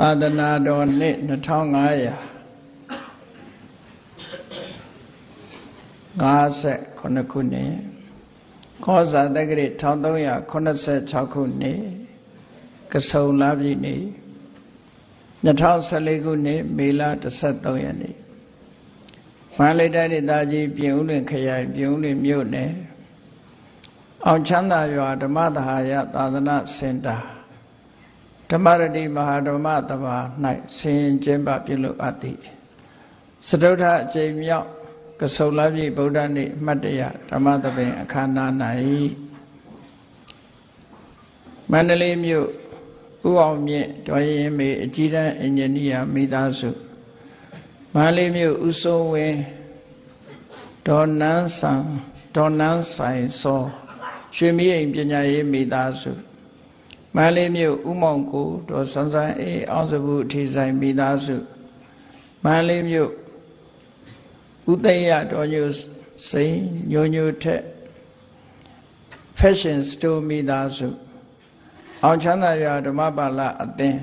သာသနာတော်နှစ်2500 58ခုနှစ်ခောဇာတက္ကရာ1386ခုနှစ်ကဆုံလပြည့်နေ့2014ခုနှစ်မေလ13ရက်နေ့မန္တလေးတိုင်းဒေသကြီးပြင်ဦးလွင်ခရိုင်ပြင်ဦးလွင်မြို့နယ်အောင်ချမ်းသာရွာဓမ္မသဟာယသာသနာစင်တာ ဓမ္မရတိမဟာဓမ္မတဘာ၌ဆင်ကျင်းပပြုလုပ်အပ်သည်စတုထအကျိန်မြောက်ကဆုလပြည့်ဗုဒ္ဓနေ့အမှတ်တရဓမ္မသဘင်အခမ်းအနား၌မန္တလေးမြို့ဥအောင်မြင့်တော်ရင်မေအကြီးတန်းအင်ဂျင်နီယာမိသားစုမန္တလေးမြို့ဥစိုးဝင်းဒေါ်နန်းဆန်ဒေါ်နန်းဆိုင်စောရွှေမီးအိမ်ပညာရေးမိသားစု မန္တလေးမြို့ဥမောင်ကိုဒေါ်စန်းစန်းအေးအောင်စဘူးအထီဆိုင်မိသားစုမန္တလေးမြို့ဥသိယတော်ညိုစိန်ညိုညိုထက် fashion store မိသားစုအောင်ချမ်းသာရွာဓမ္မပါဠအသင်း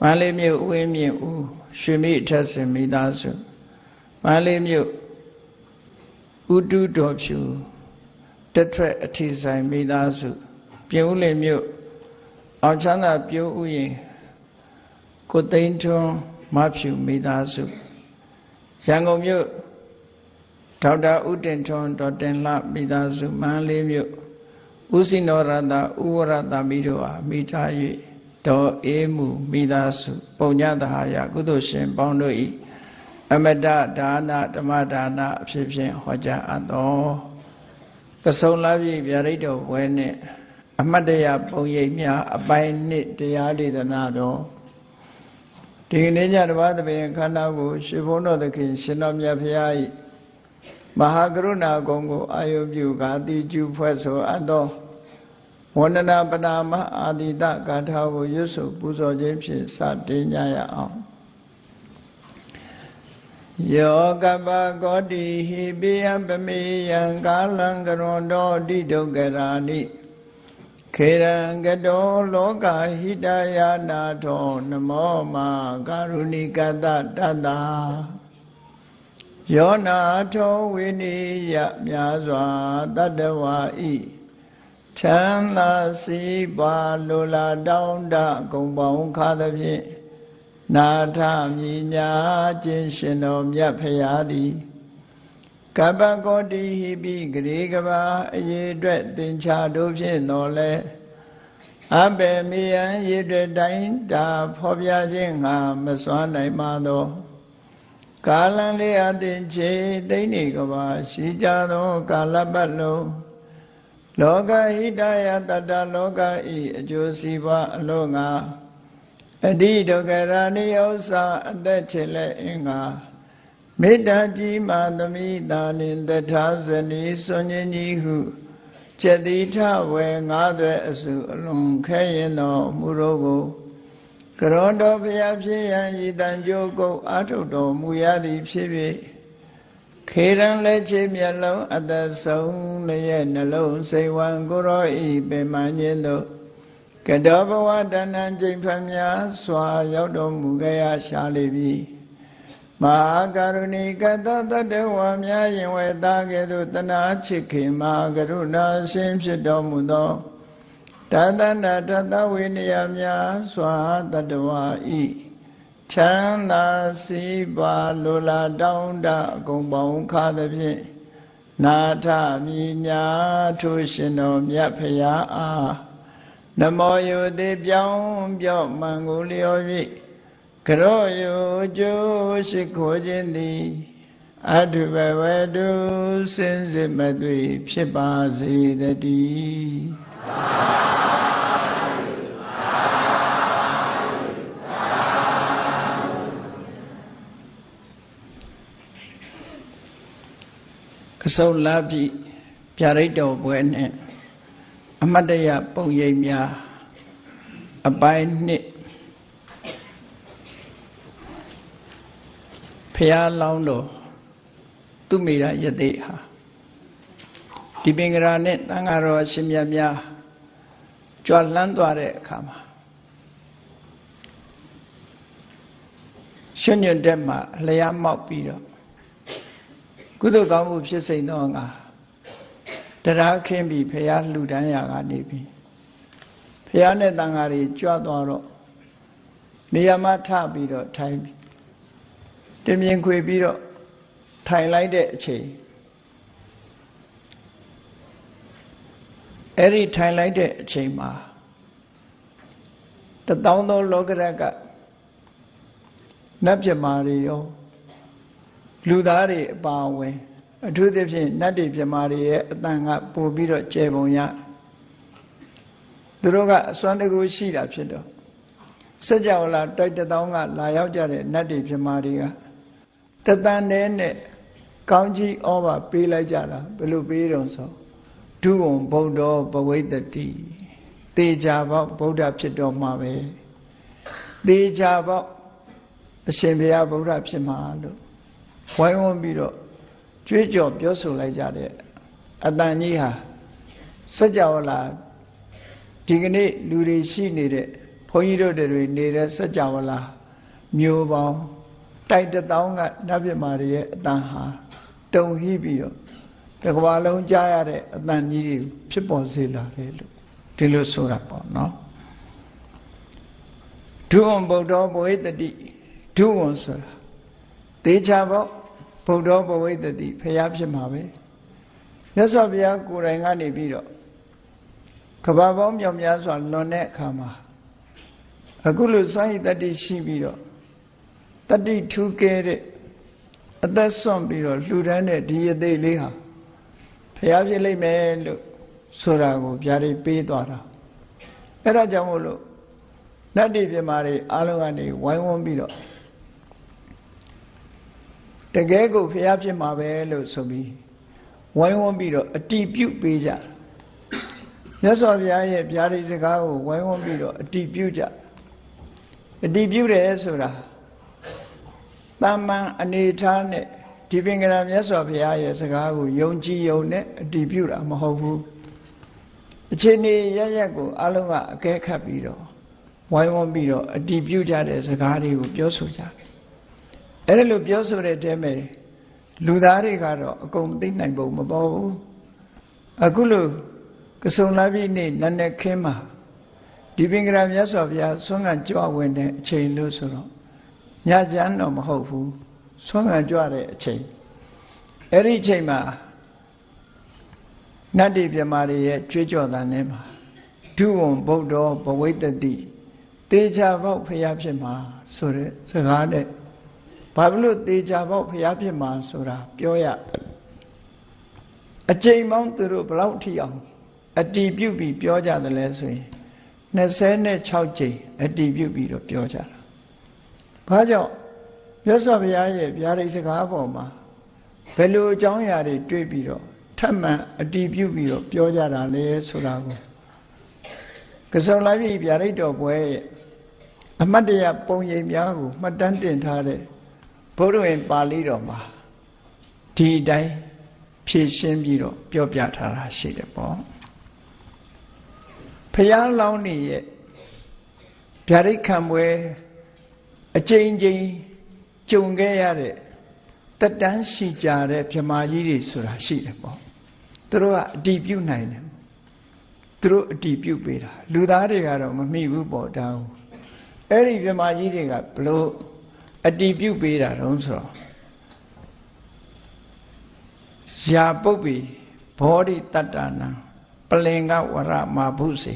မန္တလေးမြို့ဥဝင်းမြင့်ဦးရွှေမိအထက်စင်မိသားစုမန္တလေးမြို့ဥတုတော်ဖြူတက်ထွက်အထီဆိုင်မိသားစု ပြင်ဦးလင်မြို့ အောင်ချမ်းသာပြိုးဥယျင်ကိုသိန်းထွန်းမဖြူမိသားစုရန်ကုန်မြို့ဒေါက်တာဥတင်ထွန်းဒေါ်တင်လှမိသားစုမန္တလေးမြို့ဦးစိနောရတဥဝရတမိတို့အားမိထား၍ဒေါ်အေးမှုမိသားစု ပုံညတဟာယကုသိုလ်ရှင်ပေါင်းတို့၏အမတဒါနဓမ္မဒါနအဖြစ်ဖြင့်ဟောကြားအပ်တော်ကဆုံလာပြီဗျာဒိတ်တော်ဝဲနှင့် အမတ်တရပုံရိပ်များအပိုင်းနှစ်တရားဒေသနာတော်ဒီကနေ့ညတပါးသဘင်ခန္ဓာကိုရှင်ဘုန်းတော်သခင်ရှင်တော်မြတ်ဖရာ၏မဟာကရုဏာကုံကိုအာယုပြုကာတိကျူဖွဲ့ဆိုအပ်သောဝန္ဒနာပနာမအာတိတဂါထာကိုရွတ်ဆိုပူဇော်ခြင်းဖြင့်စတင်ကြရအောင်ယောကပကောတိဟိပိယပမေယံကာလံကရွန်တော်တိဒုက္ကရာနိ ခေရံကတောလောကဟိတယာနာထောနမောမာကာရုဏိကတတတ္တာယောနာထောဝိနိယမြာစွာတတ္တဝါဤချမ်းသာစီပါလိုလားတောင်းတဂုံပေါင်းခါသဖြင့်နာထမြညာခြင်းရှင်တော်မြတ်ဖရာသည် ကပ္ပကောတိဟိပိဂရေကဘာအရေးအတွက်သင်္ချာတို့ဖြင့်တော်လဲအဘေမိယံရေအတွက်တိုင်းတာဖော်ပြခြင်းငါမစွမ်းနိုင်ပါသောကာလံလေးအတင်ချေသိနေကဘာရှိကြသော ကာလပတ်လုံးလောကဟိတယတတ္တလောကဤအကျိုးစီးပွားအလို့ငါအတိဒုက္ခရာနိဥ္စာအသက်ချေလက်အင်္ဂါ မေတ္တာကြီးမာသမိတာလင်တထာဇနီစွန်ញင်းကြီးဟုကျက်တိထဝေငါးသွဲအစုအလွန်ခဲရင်တော်မူရောကိုကရောတော်ဘုရားဖြစ်ရန်ဤတန်ကြိုးကုတ်အာထုတ်တော်မူရသည်ဖြစ်၍ခေရန်လက်ချေမျက်လုံးအသက်ဆုံးလည်းရဲ့နှလုံးစိတ်ဝံကိုရောဤပင်မခြင်းတို့ကတောဘဝတဏ္ဏကျိန်ဖမြာစွာရောက်တော်မူခဲ့ရရှာလိပြီမ ဟာကရုဏီကတတတဝါများရင်ဝေသားကဲ့သို့တနာချစ်ခင်မဟာကရုဏာရှင်ဖြစ်တော်မူသောတသနာတသဝိနည်းများစွာတတဝါဤချမ်းသာစီပါလိုလားတောင်းတအကုန်ပေါင်းခါသဖြင့်နာထမြညာထိုရှင်တော်မြတ်ဖရာအားနမောယုတိပြောင်းပြော့မှန်ကိုလျော်၍ ကရောယုကျိုးရှိခိုးခြင်းသည်အထုဘဝတုစင်စစ်မသွေဖြစ်ပါစေတည်းကစုံလာပြီပြရိတ်တော်ပွဲနဲ့အမတ်တရပုံရိပ်များအပိုင်းနှစ် ဖះလောင်းတော်သူမိရယသိဟာဒီပင်ကရာနဲ့တန်ဃာတော်အရှင်မြတ်များကြွလန်းသွားတဲ့အခါမှာရွှွညွန့်တက်မှာလျားမောက်ပြီးတော့ကုသိုလ်ကောင်းမှုဖြစ်စိမ့်သောငါတရားခင်းပြီးဖះလှူဒန်းရာကနေပြီးဖះနဲ့တန်ဃာတွေကြွသွားတော့နေရာမှာထပြီးတော့ထိုင်ပြီး တင်မြင်ခွေပြီးတော့ထိုင်လိုက်တဲ့အချိန်အဲ့ဒီထိုင်လိုက်တဲ့အချိန်မှာတသောင်းသောလောကရကနတ်ပြမာတွေရောလူသားတွေအပါအဝင်အထူးသဖြင့်နတ်တွေပြမာတွေရဲ့အတန်ကပို့ပြီးတော့ကျေပုံရသူတို့ကအစွမ်းတကူရှိတာဖြစ်တော့စัจ java လာတိုက်တသောင်းကလာရောက်ကြတဲ့နတ်တွေပြမာတွေက တသန်နဲ့နဲ့ကောင်းကြီးဩဘာပေးလိုက်ကြတာဘယ်လိုပေးတော့ဆိုဒုဝံဗုဒ္ဓဘဝိတ္တိတေချာပေါဗုဒ္ဓဖြစ်တော်မှာပဲတေချာပေါအရှင်ဘုရားဗုဒ္ဓဖြစ်မှာလို့ဝိုင်းဝန်းပြီးတော့ကြွေးကြော်ပြောဆိုလိုက်ကြတဲ့အတန်ကြီးဟာစัจ java လာဒီကနေ့လူတွေရှိနေတဲ့ဘုန်းကြီးတို့တွေနေတဲ့စัจ java လာမျိုးပေါင်း တိုက်တသောင်းကနတ်ပြမာတွေရဲ့အတန်ဟာတုံဟိပြီးတော့တကဘာလုံးကြားရတဲ့အတန်ကြီးတွေဖြစ်ပေါ်စေလာတယ်လို့ဒီလိုဆိုတာပေါ့နော်ဒုဝံဗုဒ္ဓဘဝိတတိဒုဝံဆိုတာသေချာပေါ့ဗုဒ္ဓဘဝိတတိဖျားဖြစ်မှာပဲမြတ်စွာဘုရားကိုယ်တိုင်ကနေပြီးတော့ကဘာပေါင်းမြောက်များစွာလွန်တဲ့အခါမှာအခုလိုစွန့်ရည်တတိရှိပြီးတော့ တတိထူးကဲတဲ့အသက်ဆွန့်ပြီးတော့လှူဒန်းတဲ့ဒီအသေးလေးဟာဖျားဖြစ်လိမ့်မယ်လို့ဆိုတာကိုဗျာဒိပေးသွားတာအဲ့ဒါကြောင့်မို့လို့နတ်တိပြမာတွေအားလုံးကနေဝိုင်းဝန်းပြီးတော့တကယ်ကိုဖျားဖြစ်မှာပဲလို့ဆိုပြီးဝိုင်းဝန်းပြီးတော့အတိပြုတ်ပေးကြမြတ်စွာဘုရားရဲ့ဗျာဒိစကားကိုဝိုင်းဝန်းပြီးတော့အတိပြုတ်ကြအတိပြုတ်တယ်ဆိုတာ တာမန်အနေထားနဲ့ဒီပင်ကရာမြတ်စွာဘုရားရဲ့စကားကိုယုံကြည်ယုံနဲ့အတည်ပြုတာမဟုတ်ဘူးအခြေအနေရရက်ကိုအလုံးကအကဲခတ်ပြီးတော့ဝိုင်းဝန်းပြီးတော့အတည်ပြုကြတဲ့စကားတွေကိုပြောဆိုကြတယ်အဲ့ဒါလိုပြောဆိုတဲ့တဲမဲ့လူသားတွေကတော့အကုန်သိနိုင်ပုံမပေါ်ဘူးအခုလိုကစုံလာပြီနေ့နတ်နဲ့ခင်းမှာဒီပင်ကရာမြတ်စွာဘုရားဆွမ်းကကြွဝင်တဲ့အချိန်လို့ဆိုတော့ ညချမ်းတော့မဟုတ်ဘူးဆွမ်းခံကြွတဲ့အချိန်အဲ့ဒီအချိန်မှာနတ်တိပြမာတွေရဲ့ကြွေးကြော်တန်ထဲမှာဒုဝံဗုဒ္ဓဘဝိတ္တိတေချာပေါက်ဖျားဖြစ်မှာဆိုတဲ့စကားနဲ့ဘာဖြစ်လို့တေချာပေါက်ဖျားဖြစ်မှာဆိုတာပြောရအချိန်ပေါင်းသူတို့ဘလောက်ထိအောင်အတီးပြုတ်ပြီးပြောကြတယ်လဲဆိုရင်26ကြိမ်အတီးပြုတ်ပြီးတော့ပြောကြတာ ဘာကြောင့်မြတ်စွာဘုရားရဲ့ဗျာဒိတ်စကားပေါ်မှာဘယ်လိုအကြောင်းအရာတွေတွေးပြီးတော့ထပ်မံအတီးပြုပြီးတော့ပြောကြတာလဲဆိုတာကိုကစုံလိုက်ပြီဗျာဒိတ်တော်ပွဲရဲ့အမတ်တရပုံရိပ်များကိုမှတ်တမ်းတင်ထားတဲ့ဘုရားဝင်ပါဠိတော်မှာဒီအတိုင်းဖြည့်ရှင်းပြီးတော့ပြောပြထားတာရှိတယ်ပေါ့ဖျားလောင်းနေရဲ့ဗျာဒိတ်ခံပွဲ အကျဉ်းချင်းကြုံခဲ့ရတဲ့တက်တန်းရှိကြတဲ့မြမာကြီးတွေဆိုတာရှိတယ်ပေါ့သူတို့ကအတီးပြုတ်နိုင်တယ်သူတို့အတီးပြုတ်ပေးတာလူသားတွေကတော့မမိဘူးပေါ့တောင်းအဲ့ဒီမြမာကြီးတွေကဘလို့အတီးပြုတ်ပေးတာတုံးဆိုတော့ရာပုတ်ပြီဘောဓိတတ္တနာပလင်္ဂဝရမာဘုစေ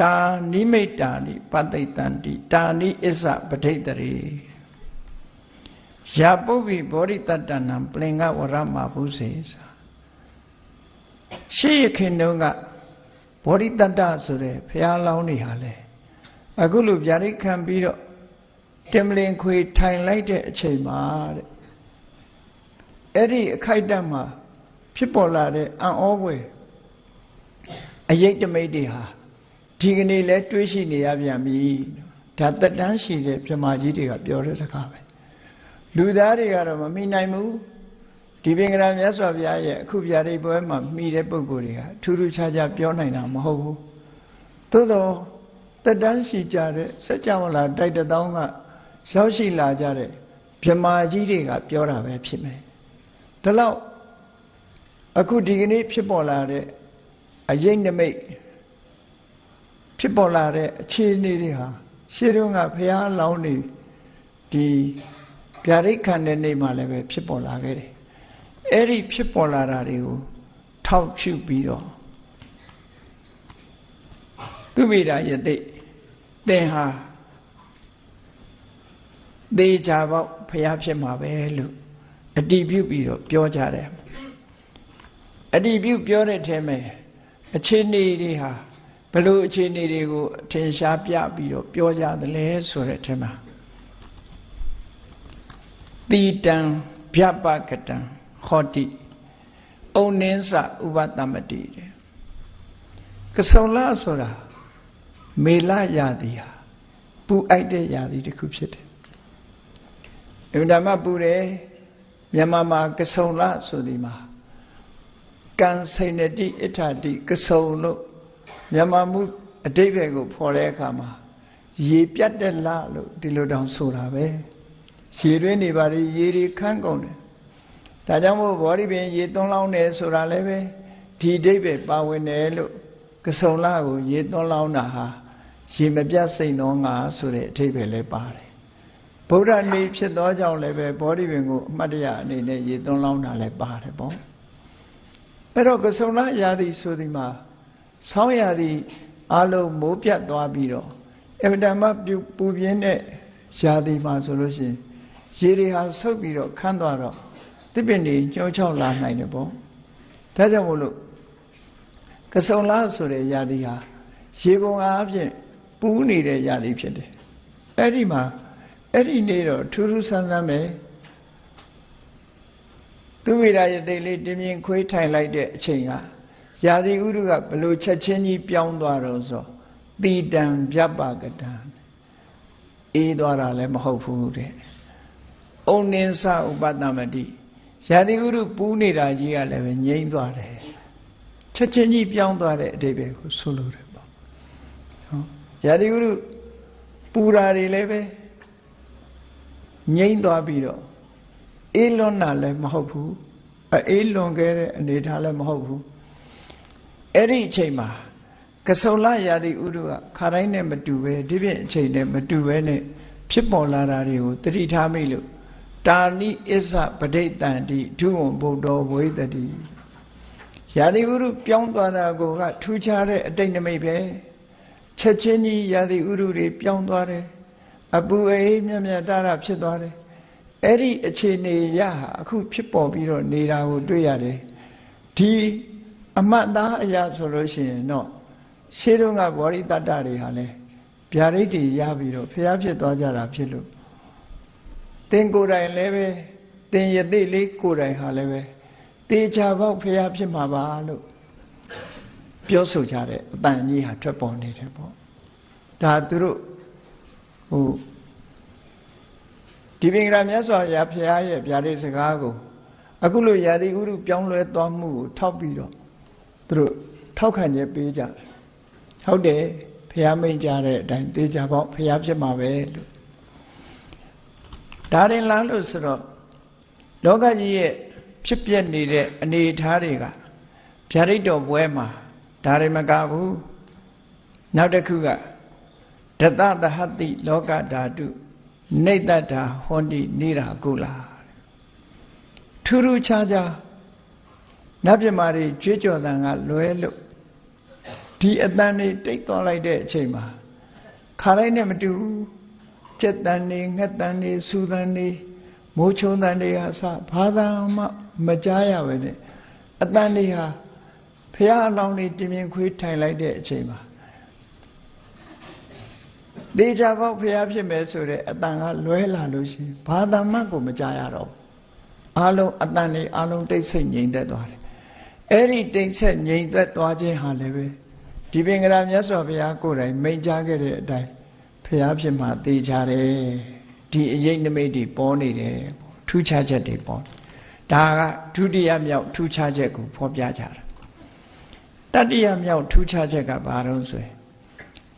တာနိမိတ်တာနိပတိတန္တိတာနိအစ္ဆပဋိတရေယာပုဗ္ဗိဘောဓိတတ္တနံပလင်္ဂဝရမဘုစေဆိုရှေးရခင်တုန်းကဘောဓိတတ္တဆိုတဲ့ဘုရားလောင်းတွေဟာလေအခုလိုဗျာဒိတ်ခံပြီးတော့တင်မလင်ခွေထိုင်လိုက်တဲ့အချိန်မှာတဲ့အဲ့ဒီအခိုက်အတန့်မှာဖြစ်ပေါ်လာတဲ့အံ့ဩဖွယ်အယိတ်တမိတ်တွေဟာ ဒီကနေ့လဲတွေးရှိနေရပြန်ပြီဒါတက်တန်းရှိတဲ့ပြမကြီးတွေကပြောတဲ့စကားပဲလူသားတွေကတော့မမိနိုင်ဘူးဒီပင်ကရာမြတ်စွာဘုရားရဲ့အခုပြရိပွဲမှာမိတဲ့ပုံကိုယ်တွေကထူးထူးခြားခြားပြောနိုင်တာမဟုတ်ဘူးသို့တော့တက်တန်းရှိကြတဲ့စัจ java လာတိုက်တသောင်းကရောက်ရှိလာကြတဲ့ဗြဟ္မာကြီးတွေကပြောတာပဲဖြစ်မယ်ဒါလောက်အခုဒီကနေ့ဖြစ်ပေါ်လာတဲ့အရေးနမိတ် ဖြစ်ပေါ်လာတဲ့အခြေအနေတွေဟာရှေးတုန်းကဘုရားလောင်းနေဒီဗျာဒိတ်ခံတဲ့နေ့မှလည်းပဲဖြစ်ပေါ်လာခဲ့တယ်အဲ့ဒီဖြစ်ပေါ်လာတာတွေကိုထောက်ချပြီးတော့သူမိတာယသိသင်ဟာသေချာပေါက်ဖျားဖြစ်မှာပဲလို့အတိပြုပြီးတော့ပြောကြတယ်အတိပြုပြောတဲ့ထဲမှာအခြေအနေတွေဟာ ဘလို့အခြေအနေတွေကိုအထင်ရှားပြပြီးတော့ပြောကြတယ်လဲဆိုတဲ့ထဲမှာတိတံဗျပကတံဟောတိဩနင်းစဥပတမတိတဲ့ကဆုံလဆိုတာမေလရာသီဟာပူအိုက်တဲ့ရာသီတစ်ခုဖြစ်တယ်အမှန်တမ်းပူတယ်မြန်မာမှာကဆုံလဆိုဒီမှာကံစိန်တိအဋ္ဌတိကဆုံလို့ မြန်မာမှုအတိတ်ဘယ်ကိုဖော်တဲ့အခါမှာရေပြတ်တဲ့လလို့ဒီလိုတောင်ဆိုတာပဲရေတွင်းနေပါလေရေတွေခန်းကုန်တယ်ဒါကြောင့်မို့ဘောဓိပင်ရေသွန်းလောင်းတယ်ဆိုတာလည်းပဲဒီအတိတ်ပဲပါဝင်တယ်လို့ကဆုံလကိုရေသွန်းလောင်းတာဟာရေမပြတ်စိတ်သောငါဆိုတဲ့အထိပ္ပယ်လည်းပါတယ်ဗုဒ္ဓနေဖြစ်သောကြောင့်လည်းပဲဘောဓိပင်ကိုအမှတ်တရအနေနဲ့ရေသွန်းလောင်းတာလည်းပါတယ်ပေါ့အဲ့တော့ကဆုံလရာသီဆိုဒီမှာ ဆောင်းရာသီအလုံးမိုးပြတ်သွားပြီးတော့အဗဒမပူပြင်းတဲ့ရာသီမှာဆိုလို့ရှိရင်ရေတွေဟာဆုပ်ပြီးတော့ခန်းသွားတော့သစ်ပင်တွေညှောချောက်လာနိုင်တယ်ပေါ့ဒါကြောင့်မို့လို့ကဆုံလားဆိုတဲ့ရာသီဟာရေပုံအားဖြင့်ပူးနေတဲ့ရာသီဖြစ်တယ်အဲ့ဒီမှာအဲ့ဒီနေ့တော့ထူးထူးဆန်းဆန်းပဲသူဝိရာယသိလေးတင်းမြင်ခွေးထိုင်လိုက်တဲ့အချိန်က ရာသီဥတုကဘလို့ချက်ချင်းကြီးပြောင်းသွားတော့ဆိုတိတံဗျပကတံအေးသွားတာလည်းမဟုတ်ဘူးတဲ့။ဩနင်းစဥပတမတိရာသီဥတုပူးနေတာကြီးကလည်းပဲငြိမ့်သွားတယ်။ချက်ချင်းကြီးပြောင်းသွားတဲ့အတိပ္ပယ်ကိုဆိုလိုတယ်ပေါ့။ဟောရာသီဥတုပူတာတွေလည်းပဲငြိမ့်သွားပြီးတော့အေးလွန်တာလည်းမဟုတ်ဘူး။အေးလွန်ခဲ့တဲ့အနေထားလည်းမဟုတ်ဘူး။ အဲ့ဒီအချိန်မှာကဆုံလရာသီဥတုကခါတိုင်းနဲ့မတူပဲဒီပြင်အချိန်နဲ့မတူပဲနဲ့ဖြစ်ပေါ်လာတာတွေကိုတတိထားမိလို့တာနိအစ္ဆပဋိတန်တိဒုဝံဗုဒ္ဓဝေတတိရာသီဥတုပြောင်းသွားတာကိုကထူးခြားတဲ့အတိတ်နမိတ်ပဲချက်ချင်းကြီးရာသီဥတုတွေပြောင်းသွားတယ်အပူအေးမြတ်မြတ်တာတာဖြစ်သွားတယ်အဲ့ဒီအခြေအနေရဟာအခုဖြစ်ပေါ်ပြီးတော့နေတာကိုတွေ့ရတယ်ဒီ အမတ်သားအရာဆိုလို့ရှိရင်တော့ရှေးတုန်းကဗောဓိတတ္တတွေဟာလဲဗျာဒိတ်တွေရပြီးတော့ဖျားဖြစ်သွားကြတာဖြစ်လို့သင်ကိုယ်တိုင်လည်းပဲသင်ယသိလေးကိုယ်တိုင်ဟာလည်းပဲတေချာပေါက်ဖျားဖြစ်မှာပါလို့ပြောဆိုကြတဲ့အတန်ကြီးဟာထွက်ပေါ်နေတယ်ပေါ့ဒါသူတို့ဟိုဒီပင်ကရာမြတ်စွာဘုရားဖျားရဲ့ဗျာဒိတ်စကားကိုအခုလိုယာတိဥရုပြောင်းလဲသွားမှုကိုထောက်ပြီးတော့ သူတို့ထောက်ခံချက်ပေးကြတယ်ဟုတ်တယ်ဖះမိတ်ကြတဲ့အတိုင်းတေချာပေါ့ဖះဖြစ်မှာပဲလို့ဒါရင်လားလို့ဆိုတော့လောကကြီးရဲ့ဖြစ်ပျက်နေတဲ့အနေအထားတွေကဗျာဒိတ်တော်ပွဲမှာဒါရင်မကဘူးနောက်တစ်ခုကဒတသဟတိလောကဓာတုနေတ္တတာဟောတိနေရာကုလာထူးထူးခြားခြား နတ်ပြမာတွေကြွေးကြော်တန်ကလွဲလို့ဒီအတန်တွေတိတ်သွားလိုက်တဲ့အချိန်မှာခါတိုင်းနဲ့မတူဘူးကြက်တန်တွေငှက်တန်တွေစူတန်တွေမိုးချုံတန်တွေဟာစဘာသာမှမကြားရပဲနဲ့အတန်တွေဟာဖះအလောင်းတွေတင်မြင်ခွေးထိုင်လိုက်တဲ့အချိန်မှာဒေချာပေါက်ဖះဖြစ်မယ်ဆိုတဲ့အတန်ကလွဲလာလို့ရှိရင်ဘာသာမှကိုမကြားရတော့ဘူးအလုံးအတန်တွေအလုံးတိတ်ဆိတ်ငြိမ်သက်သွားတယ် အဲ့ဒီတိတ်ဆိတ်ငြိမ်သက်သွားခြင်းဟာလည်းပဲဒီပင်ကရာမြတ်စွာဘုရားကိုယ်တိုင်မိန့်ကြားခဲ့တဲ့အတိုင်းဘုရားဖြစ်မှသိကြတယ်ဒီအရေးနမိတ်တွေပေါ်နေတယ်ထူးခြားချက်တွေပေါ်ဒါကဒုတိယမြောက်ထူးခြားချက်ကိုဖော်ပြကြတာတတိယမြောက်ထူးခြားချက်ကဘာလို့ဆိုရင်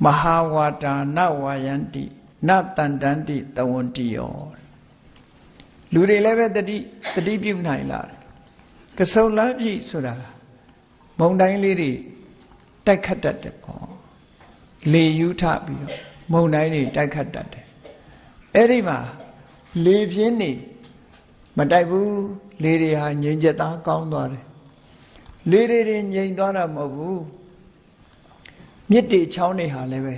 မဟာဝါတာနဝါယန္တိနတန်တန္တိတဝန္တိယောလူတွေလည်းပဲတတိတတိပြုနိုင်လာတယ် ကစုံလားပြီဆိုတာမုံတိုင်းလေးတွေတိုက်ခတ်တတ်တယ်ပေါ့လေယူထပြီးတော့မုံတိုင်းတွေတိုက်ခတ်တတ်တယ်အဲ့ဒီမှာလေပြင်းနေမတိုက်ဘူးလေတွေဟာငြိမ်ချက်သားကောင်းသွားတယ်လေတွေတွေငြိမ်သွားတာမဟုတ်ဘူးမြစ်တွေချောင်းတွေဟာလည်းပဲ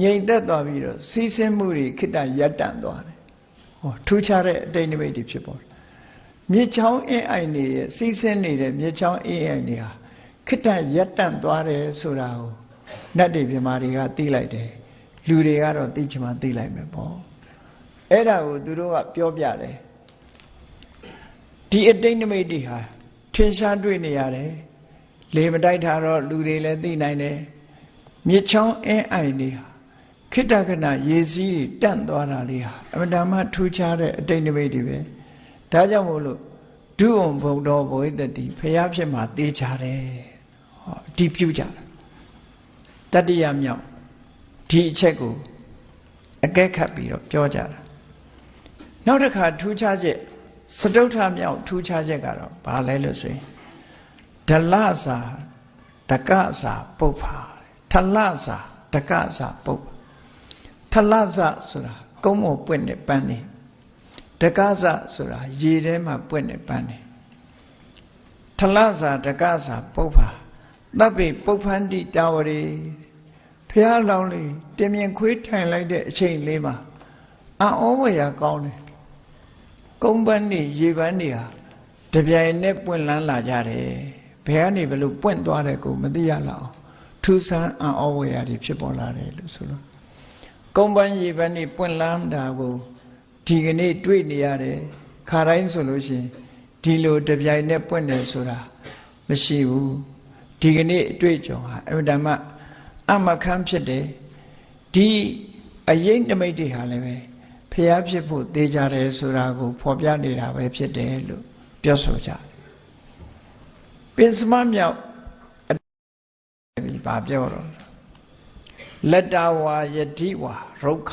ငြိမ်သက်သွားပြီးတော့စီးဆင်းမှုတွေခိတ္တရပ်တန့်သွားတယ်ဟောထူးခြားတဲ့အတိတ်နိမိတ်တွေဖြစ်ပေါ်တယ် မြစ်ချောင်းအင်းအိုင်တွေရဲ့စီးဆင်းနေတဲ့မြစ်ချောင်းအင်းအိုင်တွေဟာခိတ္တရပ်တန့်သွားတယ်ဆိုတာကိုနတ်တွေပြမာတွေကသိလိုက်တယ်လူတွေကတော့သိချင်မှသိလိုက်မယ်ပေါ့အဲ့ဒါကိုသူတို့ကပြောပြတယ်ဒီအတိတ်နိမိတ်တွေဟာထင်ရှားတွေ့နေရတယ်လေမတိုက်တာတော့လူတွေလည်းသိနိုင်တယ်မြစ်ချောင်းအင်းအိုင်တွေဟာခိတ္တကနာရေစီးတန့်သွားတာလေးဟာအမှန်တမ်းထူးခြားတဲ့အတိတ်နိမိတ်တွေပဲ ဒါကြောင့်မို့လို့ဒုဝံဘုံတော်ဘဝိတ္တိဖျားဖြစ်မှာတေးချတယ်ဟောအတိပြုကြတယ်တတ္တိယမြောက်ဒီအချက်ကိုအကဲခတ်ပြီးတော့ပြောကြတာနောက်တစ်ခါထူးခြားချက်စတုထမြောက်ထူးခြားချက်ကတော့ဘာလဲလို့ဆိုရင်ဒလစာတကစာပုပ္ဖာထလစာတကစာပုပ္ဖာထလစာဆိုတာကုန်းမောပွင့်တဲ့ပန်းနေ တကစာဆိုတာရေထဲမှာပွင့်တဲ့ပန်းနေထလစာတကစာပုပ္ဖာတပ်ပိပုပ္ဖန္တိတာဝရီဖះလောင်းလေးတင်မြင်ခွေးထိုင်လိုက်တဲ့အချိန်လေးမှာအံ့ဩဝရကောင်းတယ်ကုန်းပန်းနေရေပန်းနေဟာတပြိုင်နဲ့ပွင့်လန်းလာကြတယ်ဘယ်ကနေဘလို့ပွင့်သွားတယ်ကိုမသိရလောက်ထူးဆန်းအံ့ဩဝရတွေဖြစ်ပေါ်လာတယ်လို့ဆိုလို့ကုန်းပန်းရေပန်းနေပွင့်လန်းတာကို ဒီကနေ့တွေ့နေရတယ်ခါတိုင်းဆိုလို့ရှိရင်ဒီလိုတပြိုင်နဲ့ပွင့်တယ်ဆိုတာမရှိဘူးဒီကနေ့အတွေ့အကြုံဟာအမှန်တမ်းအမခန်းဖြစ်တယ်ဒီအရေးနမိတ်တွေဟာလည်းပဲဖျားဖြစ်ဖို့သေးကြတယ်ဆိုတာကိုဖော်ပြနေတာပဲဖြစ်တယ်လို့ပြောဆိုကြတယ်ပင်စမမြောက်ဒီဘာပြောတော့လတ္တဝါယတိဝါရုက္ခ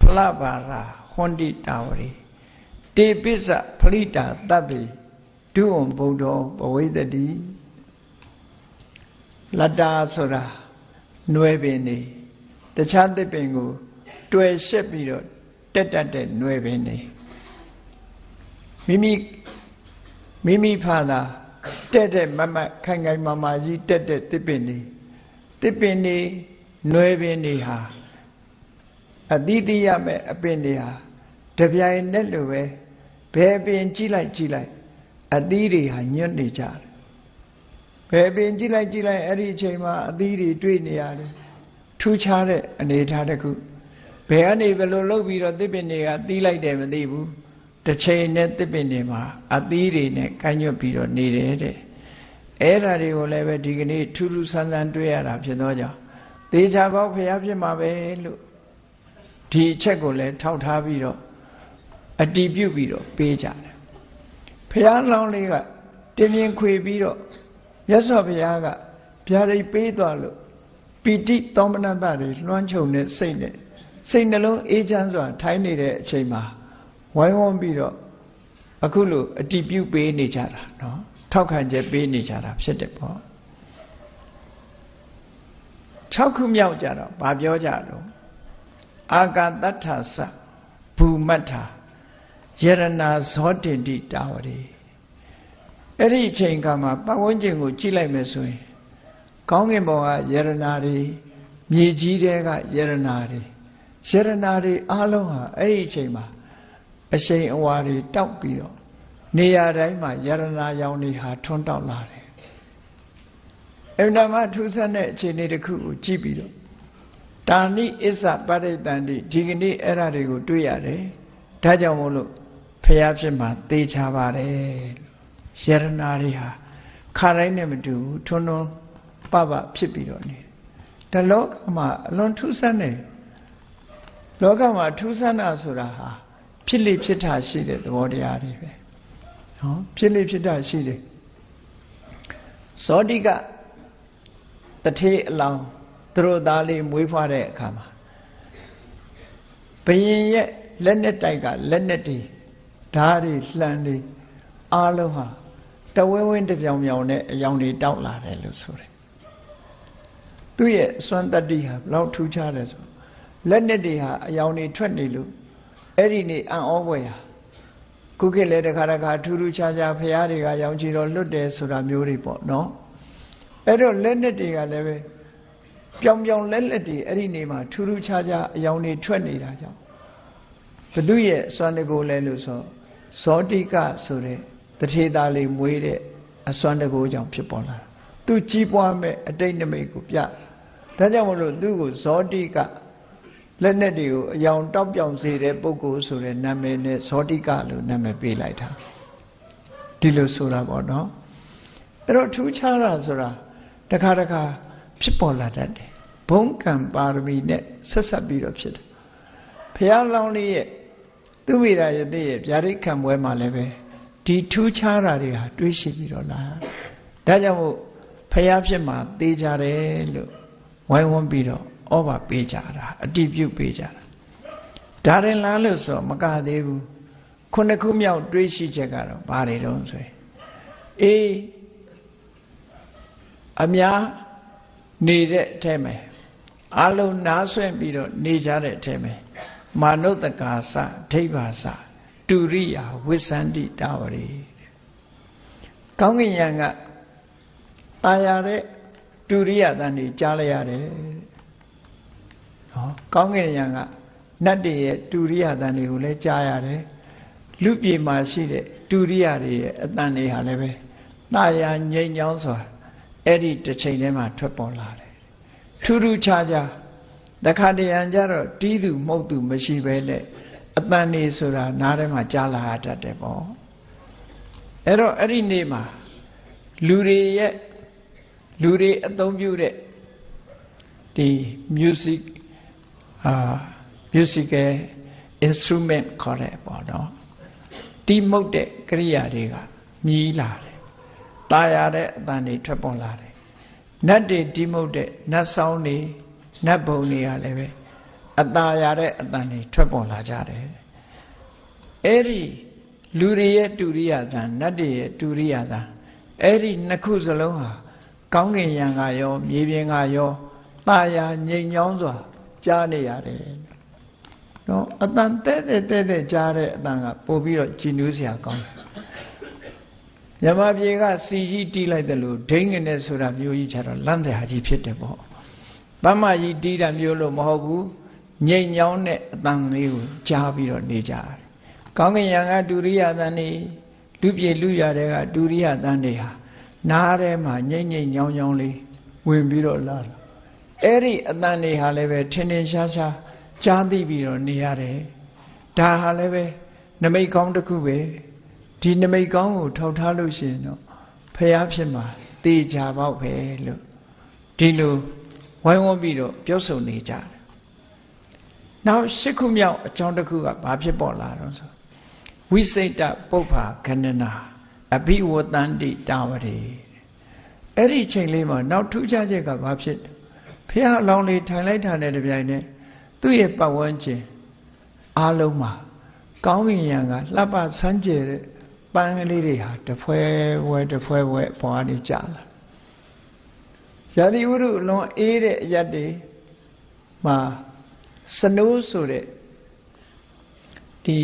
ဖလဘာရာ ဟွန်တိတာဝရီတေပိစ္ဆဖလိတာတပ်ပိဒုဝံဘုံတော်ဘဝိတ္တိလတ္တာဆိုတာနွယ်ပင်နေတခြားသစ်ပင်ကိုတွေ့ရှက်ပြီးတော့တက်တက်တဲ့နွယ်ပင်နေမိမိမိမိဖာသာတက်တဲ့မမခိုင်ခိုင်မာမာကြီးတက်တဲ့သစ်ပင်နေသစ်ပင်နေနွယ်ပင်နေဟာအတိတိရမဲ့အပင်တွေဟာ တပြိုင်နက်လိုပဲဘယ်ပင်ကြည့်လိုက်ကြည့်လိုက်အသီးတွေဟာညွတ်နေကြတယ်ဘယ်ပင်ကြည့်လိုက်ကြည့်လိုက်အဲ့ဒီအချိန်မှာအသီးတွေတွေ့နေရတယ်ထူးခြားတဲ့အနေအထားတစ်ခုဘယ်ကနေဘယ်လိုလုပ်ပြီးတော့သစ်ပင်တွေကသီးလိုက်တယ်မသိဘူးတစ်ချိန်နဲ့သစ်ပင်တွေမှာအသီးတွေနဲ့ကိုင်းညွတ်ပြီးတော့နေတယ်တဲ့အဲ့ဓာတွေကိုလည်းပဲဒီကနေ့ထူးထူးဆန်းဆန်းတွေ့ရတာဖြစ်သောကြောင့်သေချာပေါက်ဖျားဖြစ်မှာပဲလို့ဒီအချက်ကိုလည်းထောက်ထားပြီးတော့ အတီးပြုတ်ပြီးတော့ပေးကြတယ်ဘုရားလောင်းလေးကတင်ရင်ခွေပြီးတော့မြတ်စွာဘုရားကဗျာဒိတ်ပေးသွားလို့ပီတိသောမနတတွေလွှမ်းခြုံတဲ့စိတ်နဲ့စိတ်နှလုံးအေးချမ်းစွာထိုင်နေတဲ့အချိန်မှာဝိုင်းဝန်းပြီးတော့အခုလိုအတီးပြုတ်ပေးနေကြတာနော်ထောက်ခံချက်ပေးနေကြတာဖြစ်တယ်ပေါ့6ခုမြောက်ကြတော့ဗာပြောကြတော့အာကာတ္ထသဘူမတ္ထာ ယရနာဇောတင်တိတာဝရီအဲ့ဒီအချိန်ကမှပတ်ဝန်းကျင်ကိုကြည့်လိုက်မယ်ဆိုရင် ကောင်းကင်ဘုံကယရနာတွေမြေကြီးတဲကယရနာတွေယရနာတွေအားလုံးဟာအဲ့ဒီအချိန်မှာအရှိန်အဝါတွေတောက်ပြီးတော့နေရာတိုင်းမှာယရနာရောင်တွေဟာထွန်းတောက်လာတယ်အမှန်မှထူးဆန်းတဲ့အခြေအနေတစ်ခုကိုကြည့်ပြီးတော့တာဏိအစ္ဆပရိတန်တိဒီကနေ့အဲ့ဓာတွေကိုတွေ့ရတယ်ဒါကြောင့်မို့လို့ ဖះဖြစ်မှာသေချာပါတယ်ယရနာတွေဟာခါတိုင်းနဲ့မတူဘူးထွန်းထွန်းပပဖြစ်ပြီးတော့နေတယ်ဒါလောကမှာအလွန်ထူးဆန်းတယ်လောကမှာထူးဆန်းတာဆိုတာဟာဖြစ်လိဖြစ်တာရှိတဲ့သဘောတရားတွေပဲနော်ဖြစ်လိဖြစ်တာရှိတယ်ဇောတိကတထေးအလောင်းသူတို့သားလေးမွေးဖွားတဲ့အခါမှာဘယင်ရဲ့လက်နဲ့တိုက်ကလက်နဲ့တွေ ဓာတ်တွေလှန်တွေအားလုံးဟာတဝင်းဝင်းတပြောင်ပြောင်နဲ့အယောင်တွေတောက်လာတယ်လို့ဆိုတယ်သူ့ရဲ့စွမ်းတတ္တိဟာဘလောက်ထူးခြားတယ်ဆိုလက်နဲ့တွေဟာအယောင်တွေထွက်နေလို့အဲ့ဒီနေအံ့ဩဖွယ်ဟာခုခေတ်လည်းတခါတခါထူးထူးခြားခြားဖရာတွေကရောင်ချီတော်လွတ်တယ်ဆိုတာမျိုးတွေပေါ့နော်အဲ့တော့လက်နဲ့တွေကလည်းပဲပြောင်ပြောင်လက်လက်တွေအဲ့ဒီနေမှာထူးထူးခြားခြားအယောင်တွေထွက်နေတာကြောင့်ဘု து ရဲ့စွမ်းတကိုလဲလို့ဆို ဇောတိကဆိုတဲ့တထေသားလေးမွေးတဲ့အစွမ်းတကိုကြောင့်ဖြစ်ပေါ်လာတာသူကြီးပွားမဲ့အတိတ်နမိတ်ကိုပြဒါကြောင့်မလို့သူ့ကိုဇောတိကလက်နဲ့တွေကိုအယောင်တောက်ပြောင်စေတဲ့ပုဂ္ဂိုလ်ဆိုတဲ့နာမည်နဲ့ဇောတိကလို့နာမည်ပေးလိုက်တာဒီလိုဆိုတာပေါ့နော်အဲ့တော့ထူးခြားတာဆိုတာတခါတခါဖြစ်ပေါ်လာတတ်တယ်ဘုံကံပါရမီနဲ့ဆက်ဆက်ပြီးတော့ဖြစ်တယ်ဘုရားလောင်းလေးရဲ့ သူဝိရာယတိရဲ့ဗျာဒိတ်ခံပွဲမှာလည်းပဲဒီထူးခြားတာတွေဟာတွေးရှိပြီးတော့လာဒါကြောင့်မို့ဘုရားဖြစ်မှာသေးကြတယ်လို့ဝိုင်းဝန်းပြီးတော့ဩဘာပေးကြတာအတိပြုပေးကြတာဒါရင်လားလို့ဆိုမကသေးဘူးခုနှစ်ခုမြောက်တွေးရှိချက်ကတော့ဘာတွေတုံးဆိုရင်အေးအများနေတဲ့အထဲမှာအလုံးနားဆွင့်ပြီးတော့နေကြတဲ့အထဲမှာ မာနုတကာစဒိဗ္ဗာစတူရိယာဝိသန္တိတာဝရီကောင်းကင်ယံကตายရတဲ့တူရိယတန်ကြီးကြားလိုက်ရတယ်နော်ကောင်းကင်ယံကနတ်တွေရဲ့တူရိယတန်တွေကိုလည်းကြားရတယ်လူပြေမှာရှိတဲ့တူရိယတွေရဲ့အတန်တွေဟာလည်းပဲตายာငြိမ်ချောင်းစွာအဲ့ဒီတစ်ချိန်ထဲမှာထွက်ပေါ်လာတယ်ထူးထူးခြားခြား တခါတရံကြတော့တီးသူမှုတ်သူမရှိပဲနဲ့အတန်နေဆိုတာနားထဲမှာကြားလာတတ်တယ်ပေါ့အဲ့တော့အဲ့ဒီနေ့မှာလူတွေရဲ့လူတွေအသုံးပြုတဲ့ဒီ music အာ musical instrument ခေါ်တယ်ပေါ့နော်တီးမှုတ်တဲ့ကရိယာတွေကမြည်လာတယ်ตาရတဲ့အတန်တွေထွက်ပေါ်လာတယ်နတ်တွေတီးမှုတ်တဲ့နတ်ဆောင်တွေ နတ်ဘုံတွေကလည်းပဲအตาရတဲ့အတန်တွေထွက်ပေါ်လာကြတယ်အဲ့ဒီလူတွေရဲ့တူရိယသံနတ်တွေရဲ့တူရိယသံအဲ့ဒီနှစ်ခုစလုံးဟာကောင်းကင်ယံကရောမြေပြင်ကရောตาယာငြိမ်ချောင်းစွာကြားနေရတယ်နော်အတန်တဲ့တဲ့တဲ့တဲ့ကြားတဲ့အတန်ကပို့ပြီးတော့ကြည်နူးစရာကောင်းတယ်မြမပြေကစီကြီးတီးလိုက်တယ်လို့ဒိန်းငနဲ့ဆိုတာမျိုးကြီးချတော့လမ်းစရာကြီးဖြစ်တယ်ပေါ့ ပမကြီးတီးတာမျိုးလို့မဟုတ်ဘူးငြိမ်ညောင်းတဲ့အတန်လေးကိုကြားပြီးတော့နေကြတယ်ကောင်းကင်ယံကဒုရိယတန်နေလူပြေလူရတဲ့ကဒုရိယတန်တွေဟာနားထဲမှာငိမ့်ငိမ့်ညောင်းညောင်းလေးဝင်ပြီးတော့လာတာအဲ့ဒီအတန်တွေဟာလည်းပဲထင်ထင်ရှားရှားကြားသိပြီးတော့နေရတယ်ဒါဟာလည်းပဲနမိတ်ကောင်းတစ်ခုပဲဒီနမိတ်ကောင်းကိုထောက်ထားလို့ရှိရင်တော့ဖះဖြစ်မှာတေချာပေါက်ပဲလို့ဒီလိုဝို င်းဝန်းပြီးတော့ပြောဆိုနေကြတယ်နောက်ရှစ်ခုမြောက်အကြောင်းတစ်ခုကဘာဖြစ်ပေါ်လာတော့ဆိုဝိစိတ်တပုပ္ပါခဏနာအဘိဝတန္တိတာဝရေအဲ့ဒီချိန်လေးမှာနောက်ထူးခြားချက်ကဘာဖြစ်ဖះအလောင်းလေးထိုင်လိုက်တာနဲ့တပြိုင်နက်သူ့ရဲ့ပတ်ဝန်းကျင်အားလုံးမှာကောင်းကင်ယံကလှပဆန်းကျယ်တဲ့ပန်းကလေးတွေဟာတဖွဲဝဲတဖွဲဝဲပေါ်ကနေကြာလာ ရာသီဥတုလွန်အေးတဲ့အရက်တွေမှာစနိုးဆိုတဲ့ဒီ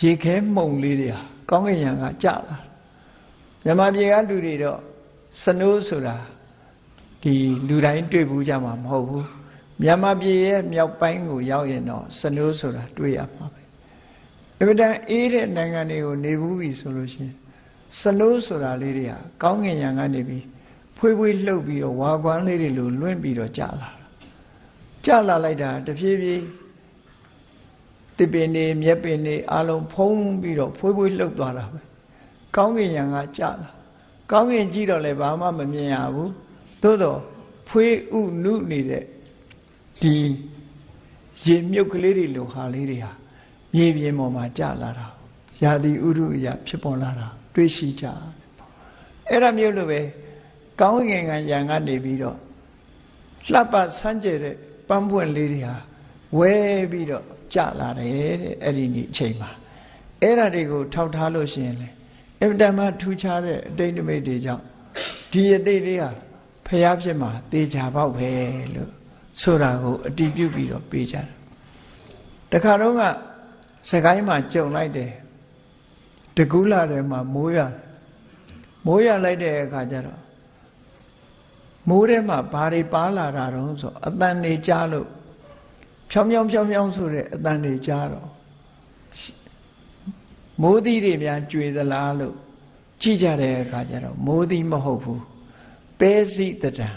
ရေခဲမှုန်လေးတွေဟာကောင်းကင်ယံကကြလာမြန်မာပြည်ကလူတွေတော့စနိုးဆိုတာဒီလူတိုင်းတွေ့ဘူးကြမှာမဟုတ်ဘူးမြန်မာပြည်ရဲ့မြောက်ပိုင်းကိုရောက်ရင်တော့စနိုးဆိုတာတွေ့ရမှာပဲအမှန်တန်အေးတဲ့နိုင်ငံတွေကိုနေဘူးပြီဆိုလို့ရှိရင်စနိုးဆိုတာလေးတွေဟာကောင်းကင်ယံကနေပြီး ဖွေးဖွေးလှုပ်ပြီးတော့ဝါကွမ်းလေးတွေလိုလွင့်ပြီးတော့ကြာလာကြာလာလိုက်တာတဖြည်းဖြည်းတစ်ပင်နေမြက်ပင်နေအလုံးဖုံးပြီးတော့ဖွေးဖွေးလှုပ်သွားတာပဲကောင်းကင်ယံကကြာလာကောင်းကင်ကြည့်တော့လည်းဘာမှမမြင်ရဘူးသို့တော့ဖွေးဥနုနေတဲ့ဒီရေမြုပ်ကလေးတွေလိုဟာလေးတွေဟာမြေပြင်ပေါ်မှာကြာလာတာရာသီဥတုအရာဖြစ်ပေါ်လာတာတွေ့ရှိကြအဲ့ဒါမျိုးလိုပဲ ကောင်းကင်ကံယံကနေပြီးတော့လှပဆန်းကျဲတဲ့ပန်းပွင့်လေးတွေဟာဝဝဲပြီးတော့ကြလာတယ်တဲ့အဲ့ဒီနေ့အချိန်မှာအဲ့ဒါတွေကိုထောက်ထားလို့ရှိရင်လေအင်တန်မှထူးခြားတဲ့အတိတ်နိမိတ်တွေကြောင့်ဒီအတိတ်လေးဟာဖျားဖြစ်မှာတေချာပေါက်ပဲလို့ဆိုတာကိုအတီးပြုတ်ပြီးတော့ပေးကြတယ်တခါတော့ကစကိုင်းမှာကြုံလိုက်တယ်တကူးလာတယ်မှာမိုးရမိုးရလိုက်တဲ့အခါကျတော့ မိုးထဲမှာဘာတွေပါလာတာတော့ဆိုအတန်နေကြားလို့ဖြောင်းဖြောင်းဖြောင်းဖြောင်းဆိုတဲ့အတန်တွေကြားတော့မိုးသီးတွေများကြွေသလားလို့ကြည့်ကြတဲ့အခါကျတော့မိုးသီးမဟုတ်ဘူးပဲစီတတံ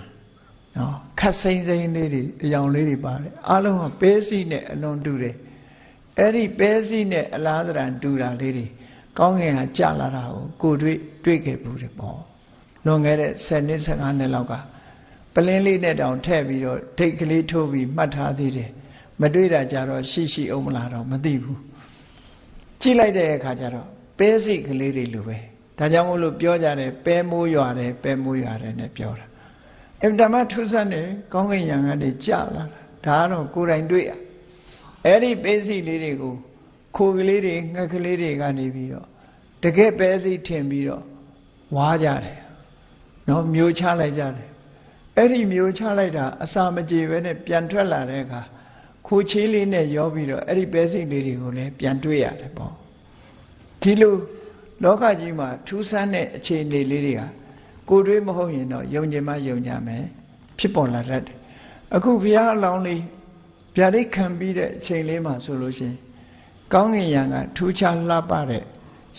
နော်ခတ်စိမ့်စိမ့်လေးတွေအယောင်လေးတွေပါတယ်အားလုံးကပဲစီနဲ့အလွန်တူတယ်အဲ့ဒီပဲစီနဲ့အလားတရံတူတာလေးတွေကောင်းငင်ဟာကြာလာတာကိုကိုတွေ့တွေ့ခဲ့ဘူးတယ်ပေါ့လွန်ခဲ့တဲ့10နှစ်15နှစ်လောက်ကပ လင်းလေးနဲ့တောင်ထည့်ပြီးတော့ဒိတ်ကလေးထိုးပြီးမှတ်ထားသေးတယ်မတွေ့တာကြတော့ရှိရှိအောင်မလားတော့မသိဘူးကြည့်လိုက်တဲ့အခါကျတော့ပဲစိကလေးတွေလိုပဲဒါကြောင့်မို့လို့ပြောကြတယ်ပဲမိုးရွာတယ်ပဲမိုးရွာတယ်နဲ့ပြောတာအင်တမထုဆတ်နေကောင်းကင်ယံကနေကြာလာတာဒါကတော့ကိုယ်တိုင်တွေ့ရအဲ့ဒီပဲစိလေးတွေကိုခိုကလေးတွေငှက်ကလေးတွေကနေပြီးတော့တကယ်ပဲစိထင်ပြီးတော့ဝါကြတယ်နော်မျိုးချလိုက်ကြတယ် အဲ့ဒီမျိုးချလိုက်တာအစာမကြေပဲနဲ့ပြန်ထွက်လာတဲ့အခါခိုချေးလေးနဲ့ရောပြီးတော့အဲ့ဒီပဲစိလေးတွေကိုလည်းပြန်တွေ့ရတယ်ပေါ့ဒီလိုလောကကြီးမှာထူးဆန်းတဲ့အခြေအနေလေးတွေကကိုတွေးမဟုတ်ရင်တော့ယုံကြည်မှယုံကြမယ်ဖြစ်ပေါ်လာတတ်တယ်အခုဘုရားအလောင်းလေးဗျာဒိတ်ခံပြီးတဲ့အချိန်လေးမှာဆိုလို့ရှိရင်ကောင်းကင်ယံကထူးခြားလှပတဲ့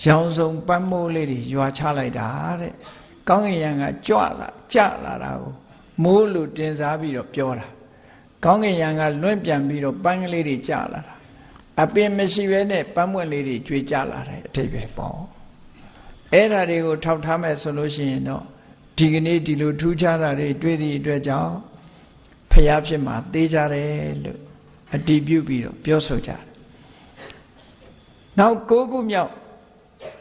ရောင်စုံပန်းမိုးလေးတွေရွာချလိုက်တာတဲ့ကောင်းကင်ယံကကြွလာကြလာတာကို မိုးလို့တင်စားပြီးတော့ပြောတာကောင်းကင်ယံကလွင့်ပြန်ပြီးတော့ပန်းကလေးတွေကြလာတာအပင်မရှိဘဲနဲ့ပန်းပွင့်လေးတွေကျွေးကြလာတယ်အထိပ္ပယ်ပေါ့အဲ့ဓာတွေကိုထောက်ထားမဲ့ဆိုလို့ရှိရင်တော့ဒီကနေ့ဒီလိုထူးခြားတာတွေတွေ့သည့်အတွက်ကြောင့်ဖျားဖြစ်မှာသေးကြတယ်လို့အတည်ပြုပြီးတော့ပြောဆိုကြတယ်နောက်၉ခုမြောက်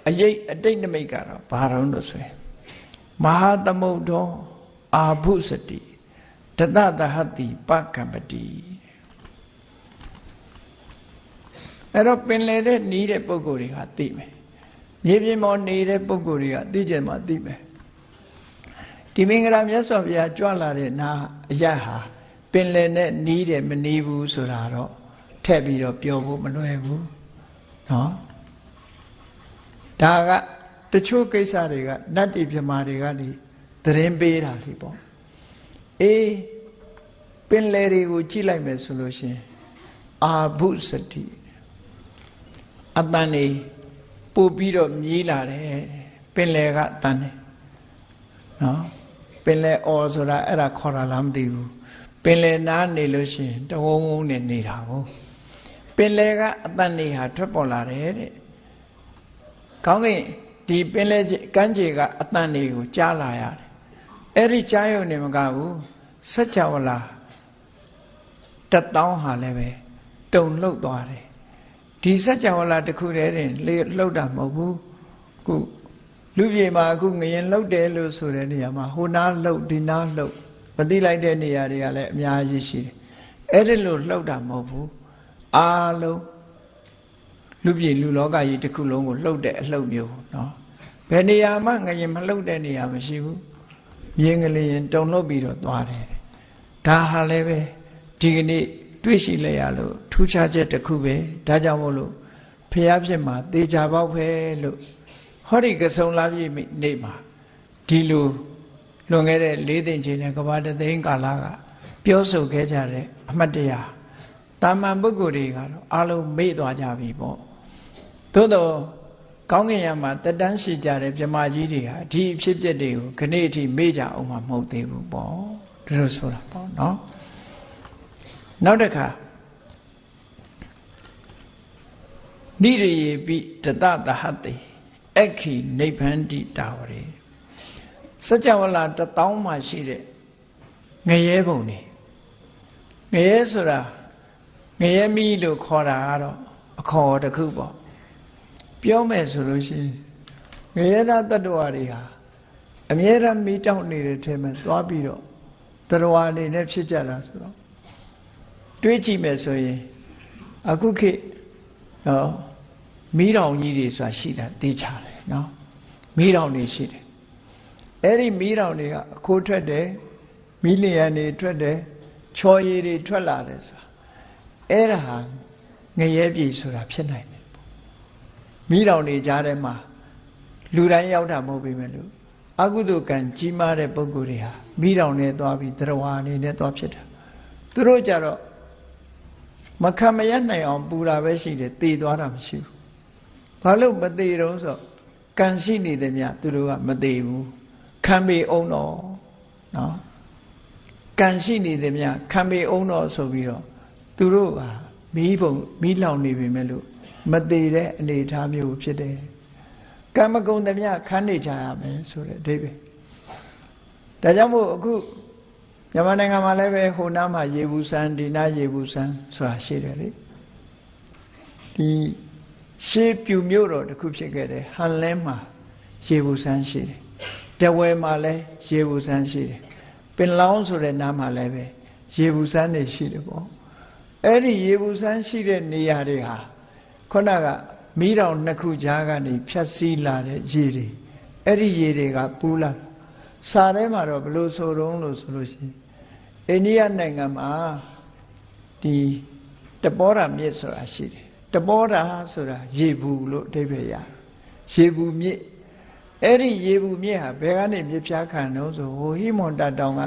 အရေးအတိတ်နမိတ်ကတော့ဘာတော့လို့ဆိုရင်မဟာသမုဒ္ဒော အာဘုစတိတတသဟတိပကံပတိအဲ့တော့ပင်လေတဲ့နီးတဲ့ပုံကိုယ်တွေကသိမယ်မြေပြင်ပေါ်နေတဲ့ပုံကိုယ်တွေကသိကြမှာသိမယ်ဒီမင်္ဂလာမြတ်စွာဘုရားကြွလာတဲ့နာအရဟာပင်လယ်နဲ့နီးတယ်မနီးဘူးဆိုတာတော့ထည့်ပြီးတော့ပြောဖို့မလွယ်ဘူးနော်ဒါကတချို့ကိစ္စတွေကနတ်တိပြမာတွေကနေ သတင်းပေးတာလीပေါ့အေးပင်လယ်တွေကိုကြည့်လိုက်မယ်ဆိုလို့ရှင်အာဘုစတိအတန်နေပို့ပြီးတော့မြည်လာတယ်ပင်လယ်ကအတန်နေနော်ပင်လယ်အော်ဆိုတာအဲ့ဒါခေါ်တာလားမသိဘူးပင်လယ်နားနေလို့ရှိရင်တဝုံဝုံနဲ့နေတာကိုပင်လယ်ကအတန်နေဟာထွက်ပေါ်လာတယ်တဲ့ကောင်းကင်ဒီပင်လယ်ကမ်းခြေကအတန်တွေကိုကြားလာရတယ် အဲ့ဒီကြားရုံနေမကဘူးစัจ java လာတတောင်းဟာလည်းပဲတုံလှုပ်သွားတယ်ဒီစัจ java လာတစ်ခုတည်းတင်လှုပ်တာမဟုတ်ဘူးခုလူပြေမှာအခုငရင်လှုပ်တယ်လို့ဆိုတဲ့နေရာမှာဟိုနားလှုပ်ဒီနားလှုပ်မသိလိုက်တဲ့နေရာတွေကလည်းအများကြီးရှိတယ်အဲ့ဒီလိုလှုပ်တာမဟုတ်ဘူးအားလုံးလူပြည်လူလောကကြီးတစ်ခုလုံးကိုလှုပ်တဲ့အလှုပ်မျိုးနော်ဘယ်နေရာမှငရင်မလှုပ်တဲ့နေရာမရှိဘူး မြင်းကလေးရင်တုံလှုပ်ပြီးတော့သွားတယ်ဒါဟာလည်းပဲဒီကနေ့တွေ့ရှိလိုက်ရလို့ထူးခြားချက်တစ်ခုပဲဒါကြောင့်မို့လို့ဖျားဖြစ်မှာသေချာပေါက်ပဲလို့ဟောဒီကဆုံလာပြည့်နေ့မှာဒီလိုလွန်ခဲ့တဲ့၄သိန်းချိန်နဲ့ကဘာတသိန်းကာလကပြောဆိုခဲ့ကြတဲ့အမှတ်တရတာမန်ပုဂ္ဂိုလ်တွေကတော့အလုံးမေ့သွားကြပြီပေါ့သို့တော့ ကောင်းကင်ယံမှာတက်တန်းရှိကြတဲ့မြမကြီးတွေဟာဒီအဖြစ်အပျက်တွေကိုခဏအထိမေ့ကြအောင်မှမဟုတ်သေးဘူးပေါ့ဒါလိုဆိုတာပေါ့နော်နောက်တစ်ခါနိရိယေပိတတသဟတိအခီနိဗ္ဗန္တိတာဝရေစัจ java လာတပေါင်းမှရှိတဲ့ငရဲပုံနေငရဲဆိုတာငရဲမီးလို့ခေါ်တာကတော့အခေါ်တစ်ခုပေါ့ ပြောမယ်ဆိုလို့ရှိရင်ငရဲသားတ attva တွေဟာအမြဲတမ်းမီးတောက်နေတဲ့ထဲမှာသွားပြီးတော့တရားအနေနဲ့ဖြစ်ကြတာဆိုတော့တွေးကြည့်မယ်ဆိုရင်အခုခေတ်နော်မီးတောင်ကြီးတွေဆိုတာရှိတာသိချတယ်နော်မီးတောင်တွေရှိတယ်အဲ့ဒီမီးတောင်တွေကအခိုးထွက်တယ်မီးလျံတွေထွက်တယ်ချော်ရည်တွေထွက်လာတယ်ဆိုတာအဲ့ဒါဟာငရဲပြည်ဆိုတာဖြစ်နိုင်တယ် မီးတောင်တွေကြားထဲမှာလူတိုင်းရောက်တာမဟုတ်ပေမဲ့လို့အကုသိုလ်ကံကြီးမားတဲ့ပုဂ္ဂိုလ်တွေဟာမိတောင်နဲ့သွားပြီးသရဝါအနေနဲ့သွားဖြစ်တာသူတို့ကြတော့မခံမရနိုင်အောင်ပူတာပဲရှိတယ်သေသွားတာမရှိဘူးဘာလို့မသေးတော့ဆိုကံရှိနေတယ်မြသူတို့ကမသေးဘူးခံပေအောင်တော့နော်ကံရှိနေတယ်မြခံပေအောင်တော့ဆိုပြီးတော့သူတို့ကမီးပုံမီးလောင်နေပြီမဲ့လို့ မသေးတဲ့အနေအထားမျိုးဖြစ်တယ်ကံမကုံသမျှခန်းနေကြရမယ်ဆိုတဲ့အဓိပ္ပာယ်ဒါကြောင့်မို့အခုမြန်မာနိုင်ငံမှာလည်းပဲဟိုနားမှာရေဘူးဆန်းဒီနားရေဘူးဆန်းဆိုတာရှိတယ်လေဒီရှေးပြူမြို့တော်တစ်ခုဖြစ်ခဲ့တယ်ဟန်လဲမှာရေဘူးဆန်းရှိတယ်တဝဲမှာလည်းရေဘူးဆန်းရှိတယ်ပင်လောင်းဆိုတဲ့နားမှာလည်းပဲရေဘူးဆန်းနေရှိတယ်ပေါ့အဲ့ဒီရေဘူးဆန်းရှိတဲ့နေရာတွေဟာ ခုနကမီးတောင်နှစ်ခုကြားကနေဖြတ်စည်းလာတဲ့ရေတွေအဲ့ဒီရေတွေကပူလာစာထဲမှာတော့ဘယ်လိုဆိုတုံးလို့ဆိုလို့ရှိရင်အိန္ဒိယနိုင်ငံမှာဒီတပောဓာမြစ်ဆိုတာရှိတယ်တပောဓာဆိုတာရေဘူးလို့အဓိပ္ပာယ်ရရေဘူးမြစ်အဲ့ဒီရေဘူးမြစ်ဟာဘယ်ကနေမြစ်ဖြားခံတော့ဆိုဟိုဟိမွန်တတောင်က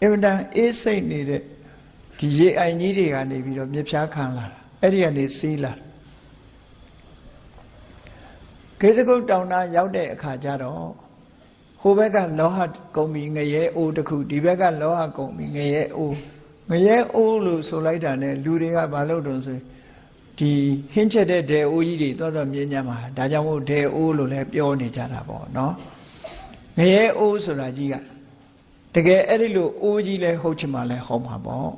အင်မတန်အေးစိတ်နေတဲ့ဒီရေအိုင်ကြီးတွေကနေပြီးတော့မြစ်ဖြားခံလာတာအဲ့ဒီကနေစီးလာ ကေသကုတ်တောင်နာရောက်တဲ့အခါကျတော့ဟိုဘက်ကလောဟကုံပြီးငရဲအိုးတစ်ခုဒီဘက်ကလောဟကုံပြီးငရဲအိုးငရဲအိုးလို့ဆိုလိုက်တာ ਨੇ လူတွေကဘာလုပ်တုံဆိုဒီဟင်းချက်တဲ့ဒေအိုးကြီးတွေတော်တော်မြင်ကြမှာဒါကြောင့်မို့ဒေအိုးလို့လည်းပြောနေကြတာပေါ့နော်ငရဲအိုးဆိုတာကြီးကတကယ်အဲ့ဒီလိုအိုးကြီးလဲဟုတ်ချင်မှလဲဟုတ်မှာပေါ့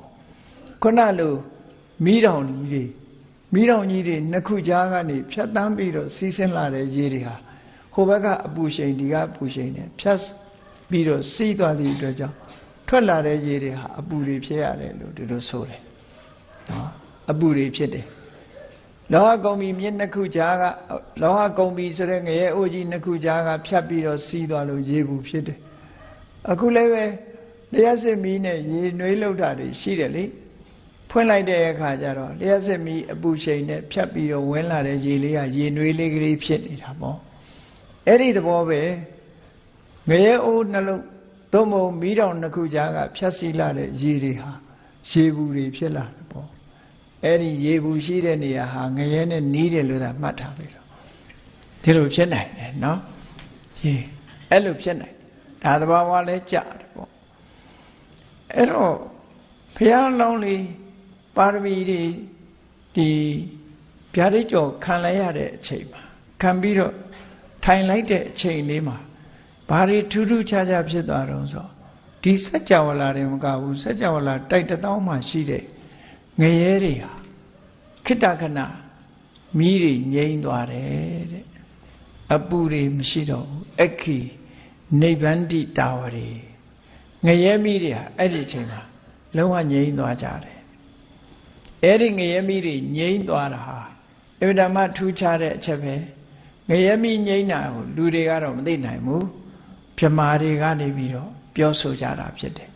ခုနလိုမိတော်ကြီးတွေ မိတော်ကြီးတွေနှစ်ခုကြားကနေဖြတ်တန်းပြီးတော့စီးဆင်းလာတဲ့ရေတွေဟာဟိုဘက်ကအပူရှိန်ဒီကအပူရှိန်နဲ့ဖြတ်ပြီးတော့စီးသွားသည့်အတွက်ကြောင့်ထွက်လာတဲ့ရေတွေဟာအပူတွေဖြစ်ရတယ်လို့ဒီလိုဆိုတယ်နော်အပူတွေဖြစ်တယ်လောဟကုံဘီမြစ်နှစ်ခုကြားကလောဟကုံဘီဆိုတဲ့ငရဲအိုကြီးနှစ်ခုကြားကဖြတ်ပြီးတော့စီးသွားလို့ရေဘူးဖြစ်တယ်အခုလည်းပဲတရားစစ်မီးနဲ့ရေနွေးလောက်တာတွေရှိတယ်လေ ဖွင့်လိုက်တဲ့အခါကျတော့လျှက်စစ်မီအပူချိန်နဲ့ဖြတ်ပြီးတော့ဝင်လာတဲ့ရေလေးကရေနွေးလေးကလေးဖြစ်နေတာပေါ့အဲ့ဒီသဘောပဲငရဲအိုးနှလုံးသို့မဟုတ်မီးတောင်နှစ်ခုကြားကဖြတ်စီလာတဲ့ရေတွေဟာရေဘူးတွေဖြစ်လာတယ်ပေါ့အဲ့ဒီရေဘူးရှိတဲ့နေရာဟာငရဲနဲ့နီးတယ်လို့သာမှတ်ထားပြီတော့ဒီလိုဖြစ်နိုင်တယ်နော်ရေအဲ့လိုဖြစ်နိုင်ဒါသဘာဝလဲကြတယ်ပေါ့အဲ့တော့ဘုရားလောင်းလေး ပါရမီတွေဒီဗျာဒိတ်ကျော်ခံလိုက်ရတဲ့အချိန်မှာခံပြီးတော့ထိုင်လိုက်တဲ့အချိန်လေးမှာဘာတွေထူးထူးခြားခြားဖြစ်သွားတော့ဆိုဒီစัจ java လာတယ်မကဘူးစัจ java လာတိုက်တသောမှရှိတဲ့ငရဲတွေဟာခိတခဏမီးတွေငြိမ်းသွားတယ်တဲ့အပူတွေမရှိတော့ဘူးအခီနိဗ္ဗန္တိတာဝရီငရဲမီးတွေဟာအဲ့ဒီအချိန်မှာလုံးဝငြိမ်းသွားကြတယ် အဲ့ဒီငရဲမီးတွေငြိမ်းသွားတာဟာအမြဲတမ်းထူးခြားတဲ့အချက်ပဲငရဲမီးငြိမ်းတာကိုလူတွေကတော့မသိနိုင်ဘူးပြမာတွေကနေပြီးတော့ပြောဆိုကြတာဖြစ်တယ်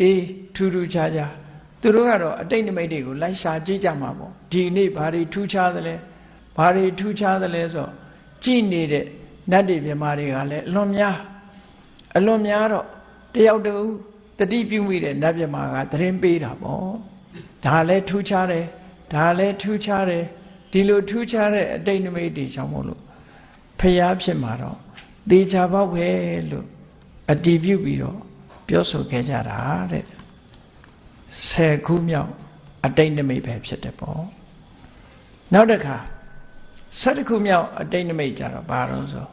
အေးထူးထူးခြားခြားသူတို့ကတော့အတိတ်နမိတ်တွေကိုလိုက်ရှာကြည့်ကြမှာပေါ့ဒီနေ့ဘာတွေထူးခြားသလဲဘာတွေထူးခြားသလဲဆိုကြည်နေတဲ့နတ်တွေမြမာတွေကလည်းအလွန်များအလွန်များတော့တယောက်တူတတိပြုမိတဲ့နတ်မြမာကသတင်းပေးတာပေါ့ ဒါလည်းထူးခြားတယ်ဒါလည်းထူးခြားတယ်ဒီလိုထူးခြားတဲ့အတိတ်နမိတ်တွေကြောင့်မို့လို့ဖျားဖြစ်မှာတော့တေချာပေါက်ပဲလို့အတီးပြုပြီးတော့ပြောဆိုခဲ့ကြတာတဲ့ဆယ်ခုမြောက်အတိတ်နမိတ်ပဲဖြစ်တယ်ပေါ့နောက်တစ်ခါဆယ်ခုမြောက်အတိတ်နမိတ်ကြတော့ဘာလို့ဆို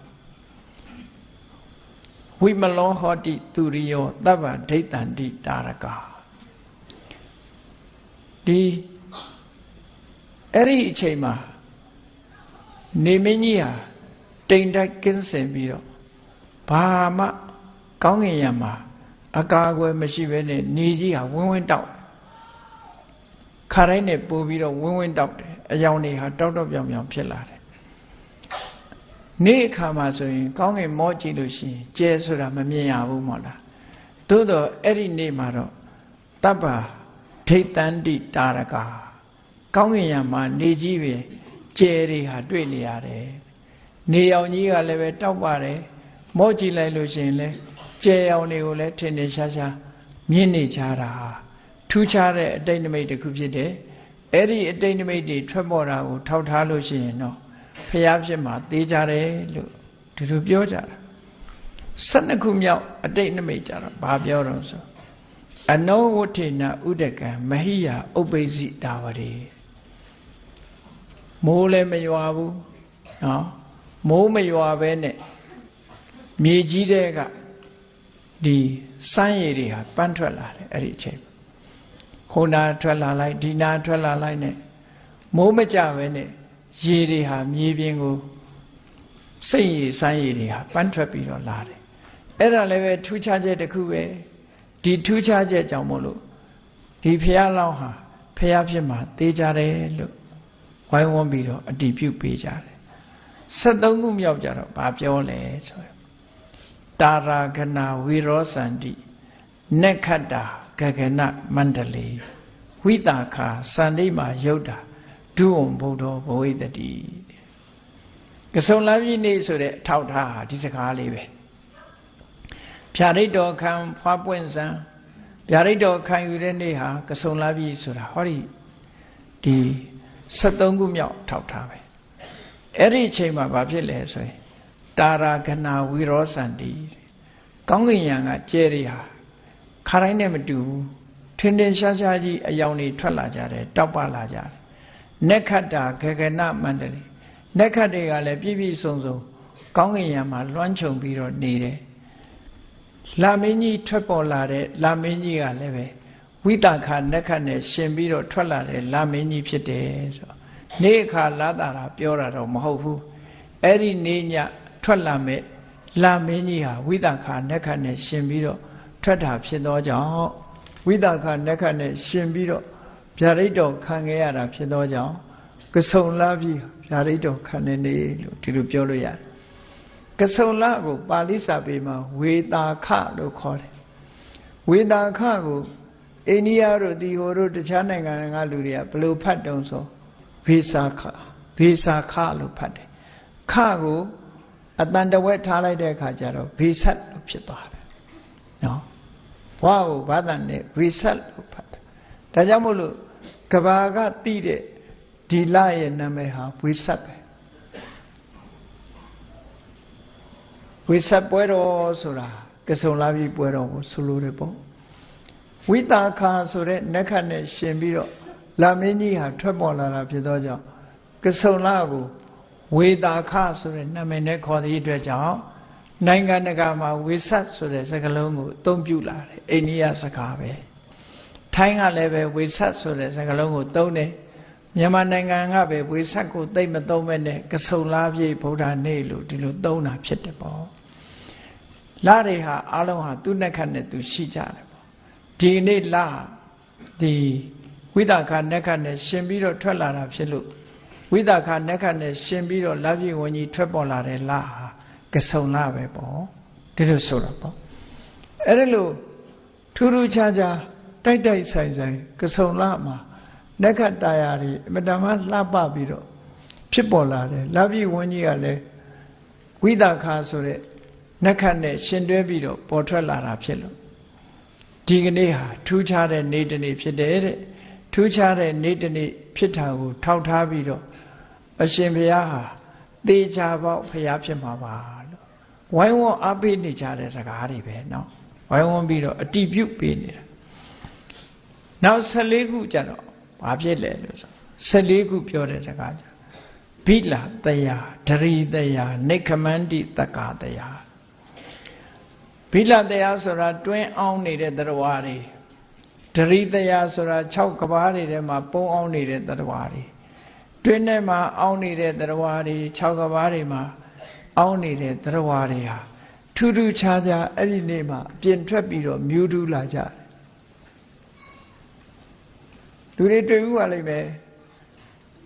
ဝိမလောဟောတိသူရိယောတဗ္ဗဒိဋ္ဌန္တိတာရကာ ဒီအဲ့ဒီအချိန်မှာနေမင်းကြီးဟာတိမ်တိုက်ကင်းစင်ပြီးတော့ဘာမှကောင်းငင်ရမှာအကာအကွယ်မရှိဘဲနဲ့နေကြီးဟာဝင်းဝင်းတောက်ခါတိုင်းနဲ့ပို့ပြီးတော့ဝင်းဝင်းတောက်တယ်အယောင်တွေဟာတောက်တောက်ပြောင်ပြောင်ဖြစ်လာတယ်နေ့အခါမှာဆိုရင် ကောင်းကင်မောကြည့်လို့ရှိရင်ကျဲဆိုတာမမြင်ရဘူးမို့လားသို့တော့အဲ့ဒီနေ့မှာတော့တပ္ပ ဒိဋ္ဌန္တိတာရကကောင်းကင်ယံမှာနေကြီးပဲကျဲတွေဟာတွေ့နေရတယ်နေအောင်ကြီးကလည်းပဲတောက်ပါတယ်မောကြည့်လိုက်လို့ရှိရင်လည်းကျဲအောင်တွေကိုလည်းထင်ထင်ရှားရှားမြင်နေကြတာထူးခြားတဲ့အတိတ်နမိတ်တစ်ခုဖြစ်တယ်အဲ့ဒီအတိတ်နမိတ်တွေထွက်ပေါ်တာကိုထောက်ထားလို့ရှိရင်တော့ဖျားဖြစ်မှာသေးကြတယ်လို့ဒီလိုပြောကြတာ12ခုမြောက်အတိတ်နမိတ်ကြတော့ဘာပြောတော့ဆို အနောဝဋ္ဌိနဥဒကံမဟိယဥပ္ပိစိတာဝရေမိုးလည်းမရွာဘူးနော်မိုးမရွာပဲနဲ့မြေကြီးတဲ့ကဒီစမ်းရည်တွေဟာပန်းထွက်လာတယ်အဲ့ဒီအချိန်ဟိုနာထွက်လာလိုက်ဒီနာထွက်လာလိုက်နဲ့မိုးမကြပဲနဲ့ရေတွေဟာမြေပြင်ကိုစိတ်ရည်စမ်းရည်တွေဟာပန်းထွက်ပြီးတော့လာတယ်အဲ့ဒါလည်းပဲထူးခြားချက်တစ်ခုပဲ ဒီထူးခြားချက်ကြောင့်မို့လို့ဒီဖះလောင်းဟာဖះဖြစ်မှာတေးကြတယ်လို့ဝိုင်းဝန်းပြီးတော့အတိပြုပေးကြတယ်73ခုမြောက်ကြတော့ဘာပြောလဲဆိုရတာရာဂနာဝီရောစန္တိနက္ခတ္တာဂဂနမန္တလေဝိတာခာစန္တိမာယုတ်တာဒုဝံဘုဒ္ဓဘဝိတတိကဆုံလာပြီနေဆိုတဲ့အထောက်ထားဟာဒီစကားလေးပဲ ဖြာရိတ်တော်ခံဖွားပွင့်စံဖြာရိတ်တော်ခံယူတဲ့နေ့ဟာကဆုံလာပြီဆိုတာဟောဒီဒီ73ခုမြောက်ထောက်ထားပဲအဲ့ဒီအချိန်မှာဘာဖြစ်လဲဆိုရင်တာရာဂနာဝီရောစန္တိကောင်းကင်ယံကကျဲတွေဟာခါတိုင်းနဲ့မတူဘူးထင်ထင်ရှားရှားကြီးအယောင်တွေထွက်လာကြတယ်တောက်ပလာကြတယ်နက္ခတ္တာဂဂနမန္တလိနက္ခတ်တွေကလည်းပြည့်ပြည့်စုံစုံကောင်းကင်ယံမှာလွှမ်းခြုံပြီးတော့နေတယ် လာမင်းကြီးထွက်ပေါ်လာတဲ့လာမင်းကြီးကလည်းပဲဝိတခါနက္ခတ်နဲ့ရှင်ပြီးတော့ထွက်လာတဲ့လာမင်းကြီးဖြစ်တယ်ဆိုတော့နေ့အခါလာတာပြောတာတော့မဟုတ်ဘူးအဲ့ဒီနေ့ညထွက်လာမဲ့လာမင်းကြီးဟာဝိသခာနက္ခနဲ့ရှင်ပြီးတော့ထွက်တာဖြစ်သောကြောင့်ဝိသခာနက္ခနဲ့ရှင်ပြီးတော့ဗျာဒိတ်တော်ခံခဲ့ရတာဖြစ်သောကြောင့်ကဆုံလာပြီးဗျာဒိတ်တော်ခံနေနေလို့ဒီလိုပြောလို့ရတယ် ကဆုံလာကိုပါဠိစာပေမှာဝေတာခလို့ခေါ်တယ်ဝေတာခကိုအိန္ဒိယတို့ဒီဟိုတို့တခြားနိုင်ငံကလူတွေကဘယ်လိုဖတ်တုံဆိုဗေစာခဗေစာခလို့ဖတ်တယ်ခကိုအတန်တဝက်ထားလိုက်တဲ့အခါကျတော့ဗေဆက်လို့ဖြစ်သွားတယ်နော်ဘွားကိုဘာသာနဲ့ဗေဆက်လို့ဖတ်တယ်ဒါကြောင့်မို့လို့ကဘာကတိတဲ့ဒီလရဲ့နာမည်ဟာဝေဆက်ပဲ ဝေဆက်ပွဲတော်ဆိုတာကဆုံလာပြီပွဲတော်ကိုဆိုလိုတယ်ပေါ့ဝိတာခာဆိုတဲ့နက္ခတ်နဲ့ရှင်ပြီးတော့လာမင်းကြီးဟာထွက်ပေါ်လာတာဖြစ်သောကြောင့်ကဆုံလာကိုဝေတာခဆိုတဲ့နာမည်နဲ့ခေါ်သည့်အတွက်ကြောင့်နိုင်ငံတကာမှာဝေဆတ်ဆိုတဲ့စကားလုံးကိုအသုံးပြုလာတယ်အိန္ဒိယစကားပဲထိုင်းကလည်းပဲဝေဆတ်ဆိုတဲ့စကားလုံးကိုသုံးတယ် မြန်မာနိုင်ငံကပဲဝေဆတ်ကိုသိမ့်မသုံးမဲ့နဲ့ကဆုံလားပြေဗုဒ္ဓနေ့လို့ဒီလိုသုံးတာဖြစ်တယ်ပေါ့လာတွေဟာအလုံးဟာသူ့နှက်ခတ်နဲ့သူရှိကြတယ်ပေါ့ဒီနေ့လာဒီဝိသခာနှက်ခတ်နဲ့ရှင်ပြီးတော့ထွက်လာတာဖြစ်လို့ဝိသခာနက္ခနဲ့ရှင်ပြီးတော့လက်ပြည့်ဝင်ကြီးထွက်ပေါ်လာတဲ့လဟာကဆုံလပဲပေါ့ဒီလိုဆိုတာပေါ့အဲ့ဒါလို့ထူးထူးခြားခြားတိုက်တိုက်ဆိုင်ဆိုင်ကဆုံလမှာ နက္ခတာယာတွေအမတမလှပပြီးတော့ဖြစ်ပေါ်လာတယ်လက်ပြည့်ဝင်ကြီးကလည်းဝိသခာဆိုတဲ့နက္ခနဲ့ရှင်တွဲပြီးတော့ပေါ်ထွက်လာတာဖြစ်လို့ဒီကနေ့ဟာထူးခြားတဲ့နေ့တစ်နေ့ဖြစ်တယ်တဲ့ထူးခြားတဲ့နေ့တစ်နေ့ဖြစ်တာကိုထောက်ထားပြီးတော့အရှင်ဘုရားဟာသေချာပေါက်ဘုရားဖြစ်မှာပါလို့ဝိုင်းဝန်းအားပေးနေကြတဲ့စကားတွေပဲเนาะဝိုင်းဝန်းပြီးတော့အတိပြုပေးနေတာနောက်14ခုကျတော့ ဘာဖြစ်လဲလို့ဆို14ခုပြောတဲ့စကားကြဘိလာတယာဒရီတယာနေခမန္တိတက္ကာတယာဘိလာတယာဆိုတာတွင်းအောင်နေတဲ့တရားတွေဒရိတယာဆိုတာ6ကဘားတွေထဲမှာပုံအောင်နေတဲ့တရားတွေတွင်းထဲမှာအောင်းနေတဲ့တရားတွေ6ကဘာတွေမှာအောင်းနေတဲ့တရားတွေဟာထူးထူးခြားခြားအဲ့ဒီနေ့မှာပြင်ထွက်ပြီးတော့မြူးထူးလာကြတယ် လူတွေတွေ့ဘူးပါလိမ့်မယ်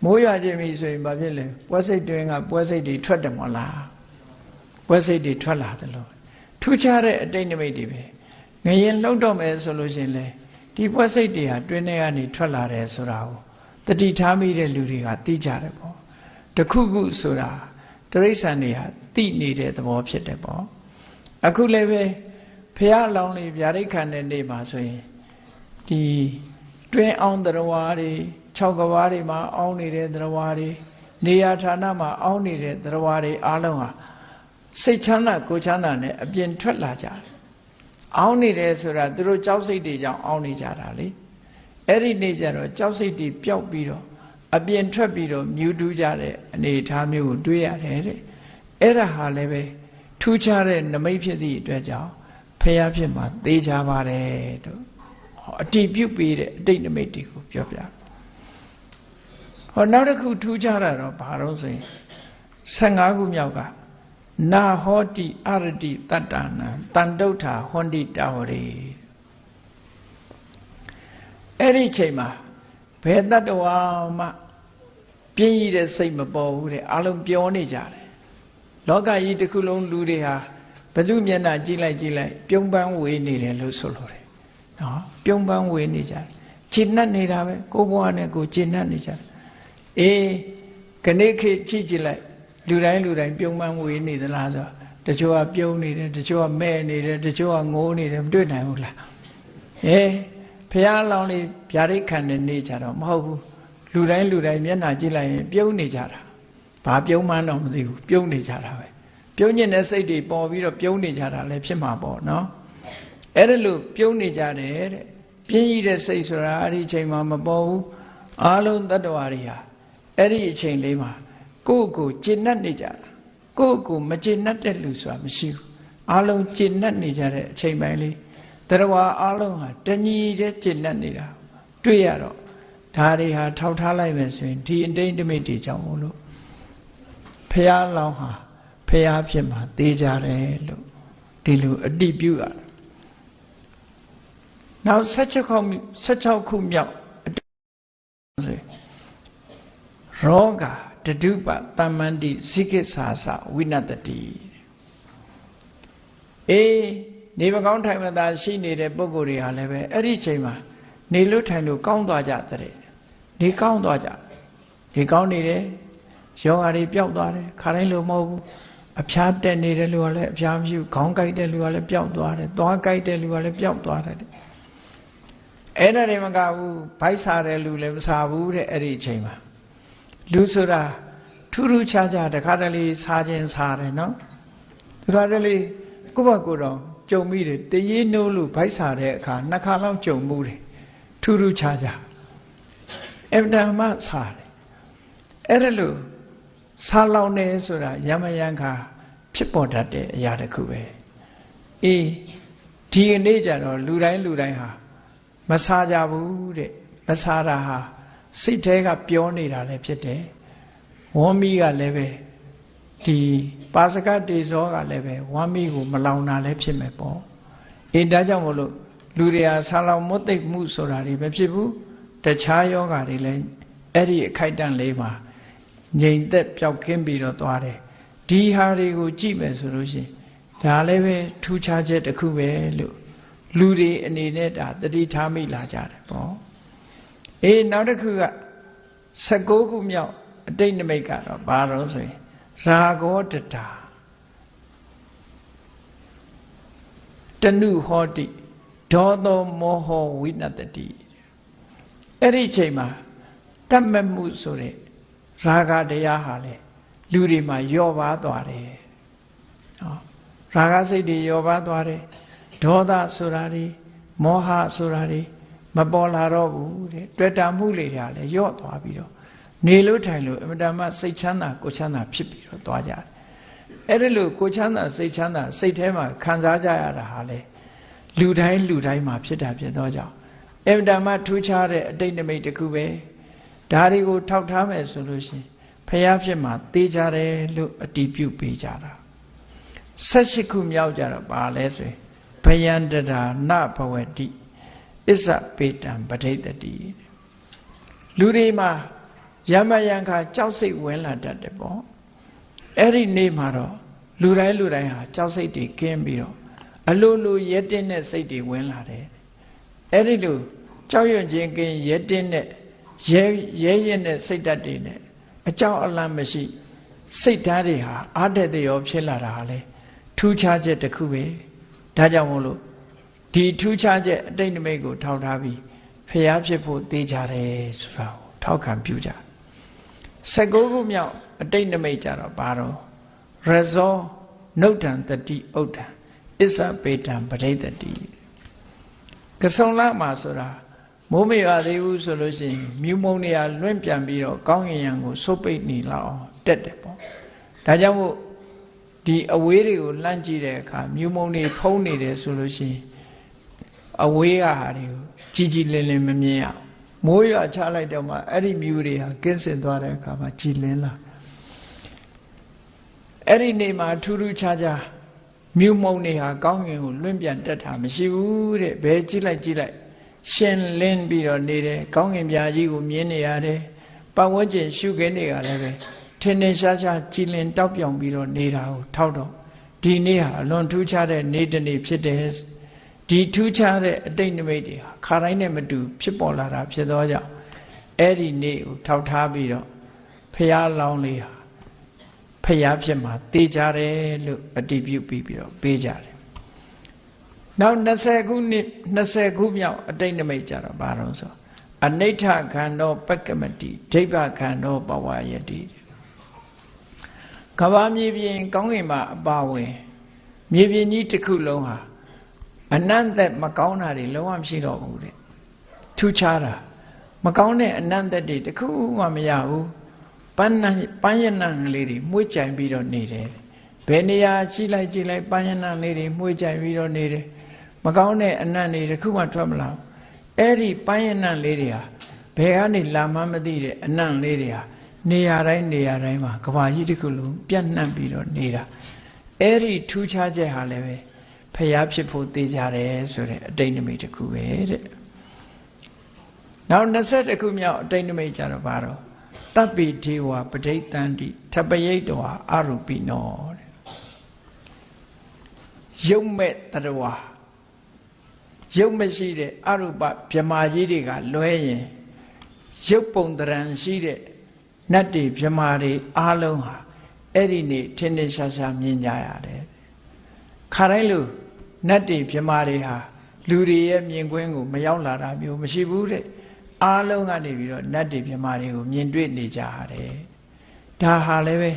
မိုးရွာခြင်းပြီဆိုရင်ဘာဖြစ်လဲပွဲစိတ်တွင်ကပွဲစိတ်တွေထွက်တယ်မဟုတ်လားပွဲစိတ်တွေထွက်လာတယ်လို့ထူးခြားတဲ့အတိတ်နိမိတ်တွေပဲငရင်လှုပ်တော့မယ်ဆိုလို့ရှိရင်လေဒီပွဲစိတ်တွေဟာတွင်းထဲကနေထွက်လာတယ်ဆိုတာကိုတတိထားမိတဲ့လူတွေကသိကြတယ်ပေါ့တခုခုဆိုတာတရိษံတွေဟာသိနေတဲ့သဘောဖြစ်တယ်ပေါ့အခုလည်းပဲဖះလောင်းလေးဗျာဒိတ်ခံတဲ့နေ့မှာဆိုရင်ဒီ တွင်းအောင်တော်ဝါတွေ6ကဘာတွေမှာအောင်းနေတဲ့တော်ဝါတွေနေရာဌာနမှာအောင်းနေတဲ့တော်ဝါတွေအားလုံးဟာစိတ်ချမ်းသာကိုချမ်းသာနဲ့အပြင်ထွက်လာကြတယ်အောင်းနေတယ်ဆိုတာသူတို့ကြောက်စိတ်တွေကြောင့်အောင်းနေကြတာလေအဲ့ဒီနေ့ကျတော့ကြောက်စိတ်တွေပျောက်ပြီးတော့အပြင်ထွက်ပြီးတော့မြူးတူးကြတဲ့အနေအထားမျိုးကိုတွေးရတယ်တဲ့အဲ့ဒါဟာလည်းပဲထူးခြားတဲ့နမိတ်ဖြစ်သည့်အတွက်ကြောင့်ဖះဖြစ်မှာသေချာပါတယ်တို့ အတိပြုတ်ပေးတဲ့အတိတ်နမိတ်တွေကိုပြောပြဟောနောက်တစ်ခုထူးခြားတာတော့ဘာလို့ဆိုရင်15ခုမြောက်ကနာဟောတိအရတိတတ္တနာတန်တုဋ္ဌာဟွန်တိတာဝရေအဲ့ဒီချိန်မှာဘယ်တတ္တဝါမှပြင်းရည်တဲ့စိတ်မပေါ်ဘူးတဲ့အလုံးပြောနေကြတယ်လောကကြီးတစ်ခုလုံးလူတွေဟာဘသူမျက်နှာကြည့်လိုက်ကြည့်လိုက် ပြုံးပန်းဝေးနေတယ်လို့ဆိုလိုတယ် နော်ပြုံးပန်းဝေးနေကြတယ်ခြေနှက်နေတာပဲကိုဘွားနဲ့ကိုခြေနှက်နေကြတယ်အေးခဏခေတ်ကြည့်ကြည့်လိုက်လူတိုင်းလူတိုင်းပြုံးပန်းဝေးနေသလားဆိုတချို့ကပြုံးနေတယ်တချို့ကမဲ့နေတယ်တချို့ကငိုးနေတယ်မတွေ့နိုင်ဘူးလားဟဲဖះလောင်းလေးဗျာဒိတ်ခံတဲ့နေကြတော့မဟုတ်ဘူးလူတိုင်းလူတိုင်းမျက်နှာကြည့်လိုက်ရင်ပြုံးနေကြတာဘာပြုံးမှန်းတော့မသိဘူးပြုံးနေကြတာပဲပြုံးညင်တဲ့စိတ်တွေပေါ်ပြီးတော့ပြုံးနေကြတာလည်းဖြစ်မှာပေါ့နော် အဲ့ဒါလို့ပြုံးနေကြတယ်တဲ့ပြင်းကြီးတဲ့စိတ်ဆိုတာအဲ့ဒီအချိန်မှာမပေါ်ဘူးအားလုံးတ attva တွေဟာအဲ့ဒီအချိန်လေးမှာကိုယ့်ကိုကျင့်납နေကြတာကိုယ့်ကိုမကျင့်납တဲ့လူဆိုတာမရှိဘူးအားလုံးကျင့်납နေကြတဲ့အချိန်ပိုင်းလေးတရားအားလုံးဟာတညီတဲ့ကျင့်납နေတာတွေ့ရတော့ဒါတွေဟာထောက်ထားလိုက်မယ်ဆိုရင်ဒီအတိတ်တမိတ်တွေကြောင့်မို့လို့ဖះလောင်းဟာဖះဖြစ်မှာသိကြတယ်လို့ဒီလိုအတိပြုရတယ် နောက်16ခု16ခုမြောက်ဆိုရောဂတတုပတမ္မန္တိဇိကိသာသဝိနတတိအေးနေမကောင်းထိုင်မသာရှိနေတဲ့ပုဂ္ဂိုလ်တွေဟာလည်းပဲအဲ့ဒီချိန်မှာနေလို့ထိုင်လို့ကောင်းသွားကြတဲ့နေကောင်းသွားကြနေကောင်းနေတယ်ယောဂါတွေပျောက်သွားတယ်ခါတိုင်းလိုမဟုတ်ဘူးအဖျားတက်နေတဲ့လူကလည်းအဖျားမရှိဘူးခေါင်းကိုက်တဲ့လူကလည်းပျောက်သွားတယ်သွားကိုက်တဲ့လူကလည်းပျောက်သွားတယ် အဲ့ဒါတွေမကဘူးဗိုက်စားတဲ့လူလည်းမစားဘူးတဲ့အဲ့ဒီအချိန်မှာလူဆိုတာထူးထူးခြားခြားတခါတလေစားခြင်းစားတယ်နော်တခါတလေကိုယ့်ဘကိုယ်တော့ကြုံမိတယ်တရေနိုးလို့ဗိုက်စားတဲ့အခါနှစ်ခါလောက်ကြုံမှုတယ်ထူးထူးခြားခြားအဗ္ဗဓမ္မစားတယ်အဲ့ဒါလို့စားလောင်နေဆိုတာယမယံခါဖြစ်ပေါ်တတ်တဲ့အရာတစ်ခုပဲအေးဒီကနေ့ကျတော့လူတိုင်းလူတိုင်းဟာ မစားကြဘူးတဲ့မစားတာဟာစိတ်ထဲကပြောနေတာလည်းဖြစ်တယ်ဝမ်းမီးကလည်းပဲဒီပါစကတေဇောကလည်းပဲဝမ်းမီးကိုမလောင်တာလည်းဖြစ်မယ်ပေါ့အေးဒါကြောင့်မို့လို့လူတွေဟာဆာလောင်မွတ်သိပ်မှုဆိုတာတွေမဖြစ်ဘူးတခြားယောဂါတွေလည်းအဲ့ဒီအခိုက်အတန့်လေးမှာငြိမ်သက်ပျောက်ကင်းပြီးတော့သွားတယ်ဒီဟာတွေကိုကြည့်မယ်ဆိုလို့ရှိရင်ဒါလည်းပဲထူးခြားချက်တစ်ခုပဲလို့ လူတွေအနေနဲ့ဒါတတိထားမိလာကြတယ်ပေါ့အေးနောက်တစ်ခုက16ခုမြောက်အတိတ်နမိတ်ကတော့ဘာလို့ဆိုရင်ရာဂောတတာတနုဟောတိဒေါသောမောဟဝိနတတိအဲ့ဒီချိန်မှာတတ်မဲ့မှုဆိုတဲ့ရာဂတရားဟာလေလူတွေမှာယော့ပါသွားတယ်ဟောရာဂစိတ်တွေယော့ပါသွားတယ် ဒေါသဆိုတာတွေမောဟဆိုတာတွေမပေါ်လာတော့ဘူးတဲ့တွေ့တာမှုလေးတွေကလည်းယော့သွားပြီးတော့နေလို့ထိုင်လို့အမတမစိတ်ချမ်းသာကိုချမ်းသာဖြစ်ပြီးတော့သွားကြတယ်အဲ့ဒါလို့ကိုချမ်းသာစိတ်ချမ်းသာစိတ်ထဲမှာခံစားကြရတာဟာလေလူတိုင်းလူတိုင်းမှာဖြစ်တာဖြစ်တော့ကြောင့်အမတမထူးခြားတဲ့အတိတ်နမိတ်တစ်ခုပဲဒါတွေကိုထောက်ထားမယ်ဆိုလို့ရှိရင်ဖះဖြစ်မှာတေးကြတယ်လို့အတီးပြုတ်ပေးကြတာ၁၈ခုမြောက်ကြတော့ပါလဲဆိုရင် ဘယန္တရာနဘဝတိအစ္ဆပေတံပဋိတတိလူတွေမှာယမယံခါကြောက်စိတ်ဝင်လာတတ်တယ်ပေါ့အဲ့ဒီနေ့မှာတော့လူတိုင်းလူတိုင်းဟာကြောက်စိတ်တွေကင်းပြီးတော့အလိုလိုရဲတင်းတဲ့စိတ်တွေဝင်လာတယ်အဲ့ဒီလိုကြောက်ရွံ့ခြင်းကင်းရဲတင်းတဲ့ရဲရဲရင်တဲ့စိတ်ဓာတ်တွေနဲ့အကြောက်အလန့်မရှိစိတ်ဓာတ်တွေဟာအားတဲ့တရောဖြစ်လာတာဟာလေထူးခြားချက်တစ်ခုပဲ ဒါကြောင့်မို့လို့ဒီထူးခြားချက်အတိတ်နမိတ်ကို ထောက်ထားပြီးဖျားဖြစ်ဖို့သိကြတယ်ဆိုတာကိုထောက်ခံပြုကြ16ခုမြောက်အတိတ်နမိတ်ကြတော့ဘာတော့ရဇောနုဋ္ဌံတတိဥဒ္ဒံအစ္ဆပေတံပရိသတိကဆုံလမှာဆိုတာမိုးမရွာသေးဘူးဆိုလို့ရှိရင်မြူမုံနေရလွင့်ပြန်ပြီးတော့ကောင်းကင်ယံကိုဆုပ်ပိတ်နေလောက်အောင်တက်တယ်ပေါ့ဒါကြောင့်မို့ ဒီအဝေးတွေကိုလှမ်းကြည့်တဲ့အခါမြူမုံတွေဖုံးနေတယ်ဆိုလို့ရှိရင်အဝေးကဟာတွေကိုကြီးကြီးလင်းလင်းမမြင်ရမိုးရွာချလိုက်တော့မှအဲ့ဒီမြူတွေဟာကင်းစင်သွားတဲ့အခါမှာကြည်လင်းလာအဲ့ဒီနေမှာထူးထူးခြားခြားမြူမုံတွေဟာကောင်းကင်ကိုလွင့်ပြန်တက်တာမရှိဘူးတဲ့ဘယ်ကြည့်လိုက်ကြည့်လိုက်ရှင်လင်းပြီးတော့နေတယ်ကောင်းကင်ပြာကြီးကိုမြင်နေရတယ်ပတ်ဝန်းကျင်ရှုခင်းတွေကလည်းပဲ ထင်းထင်းရှားရှားကြည်လင်တောက်ပြောင်ပြီးတော့နေတာကိုထောက်တော့ဒီနေ့ဟာအလွန်ထူးခြားတဲ့နေ့တစ်နေ့ဖြစ်တယ်ဒီထူးခြားတဲ့အတိတ်နိမိတ်တွေဟာခါတိုင်းနဲ့မတူဖြစ်ပေါ်လာတာဖြစ်သောကြောင့်အဲ့ဒီနေ့ကိုထောက်ထားပြီးတော့ဖះလောင်းလေးဟာဖះဖြစ်မှာတေးကြတယ်လို့အတည်ပြုပြီးပြီးတော့ပေးကြတယ်နောက်20ခုနှစ်20ခုမြောက်အတိတ်နမိတ်ကြတော့ဘာလို့ဆိုအနိဋ္ဌခန္ဓောပက္ကမတိဒိဗ္ဗခန္ဓောပဝါယတိ ကဘာမြေပြင်ကောင်းကင်မှာအပါဝင်မြေပြင်ကြီးတစ်ခုလုံးဟာအနန္တမကောင်းတာတွေလုံးဝမရှိတော့ဘူးတဲ့ထူးခြားတာမကောင်းတဲ့အနန္တတွေတစ်ခုမှမရဘူးပန်းနပန်းရဏလေးတွေမှုကြိုင်ပြီးတော့နေတယ်ဘယ်နေရာကြည့်လိုက်ကြည့်လိုက်ပန်းရဏလေးတွေမှုကြိုင်ပြီးတော့နေတယ်မကောင်းတဲ့အနံ့တွေတစ်ခုမှထွက်မလာဘူးအဲ့ဒီပန်းရဏလေးတွေဟာဘယ်ကနေလာမှမသိတဲ့အနံ့လေးတွေဟာ နေရာတိုင်းနေရာတိုင်းမှာကဘာကြီးတစ်ခုလုံးပြန့်နှံ့ပြီးတော့နေတာအဲ့ဒီထူးခြားချက်ဟာလည်းပဲဖျားဖြစ်ဖို့သိကြတယ်ဆိုတဲ့အတိတ်နမိတ်တစ်ခုပဲတဲ့နောက်20ခုမြောက်အတိတ်နမိတ်ကြတော့ဘာတော့တပ်ပိဒေဝပဋိသန္တိထပယိတ်တောအရုပိနောတဲ့ယုံမဲ့တရဝါရုပ်မရှိတဲ့အရုပဗြမာကြီးတွေကလွဲရင်ရုပ်ပုံတရံရှိတဲ့ နတ်တွေဗြမာတွေအားလုံးဟာအဲ့ဒီနေ့ထင်းထင်းရှားရှားမြင်ကြရတယ်ခါတိုင်းလို့နတ်တွေဗြမာတွေဟာလူတွေရဲ့မြင်ကွင်းကိုမရောက်လာတာမျိုးမရှိဘူးတဲ့အားလုံးကနေပြီးတော့နတ်တွေဗြမာတွေကိုမြင်တွေ့နေကြရတယ်ဒါဟာလည်းပဲ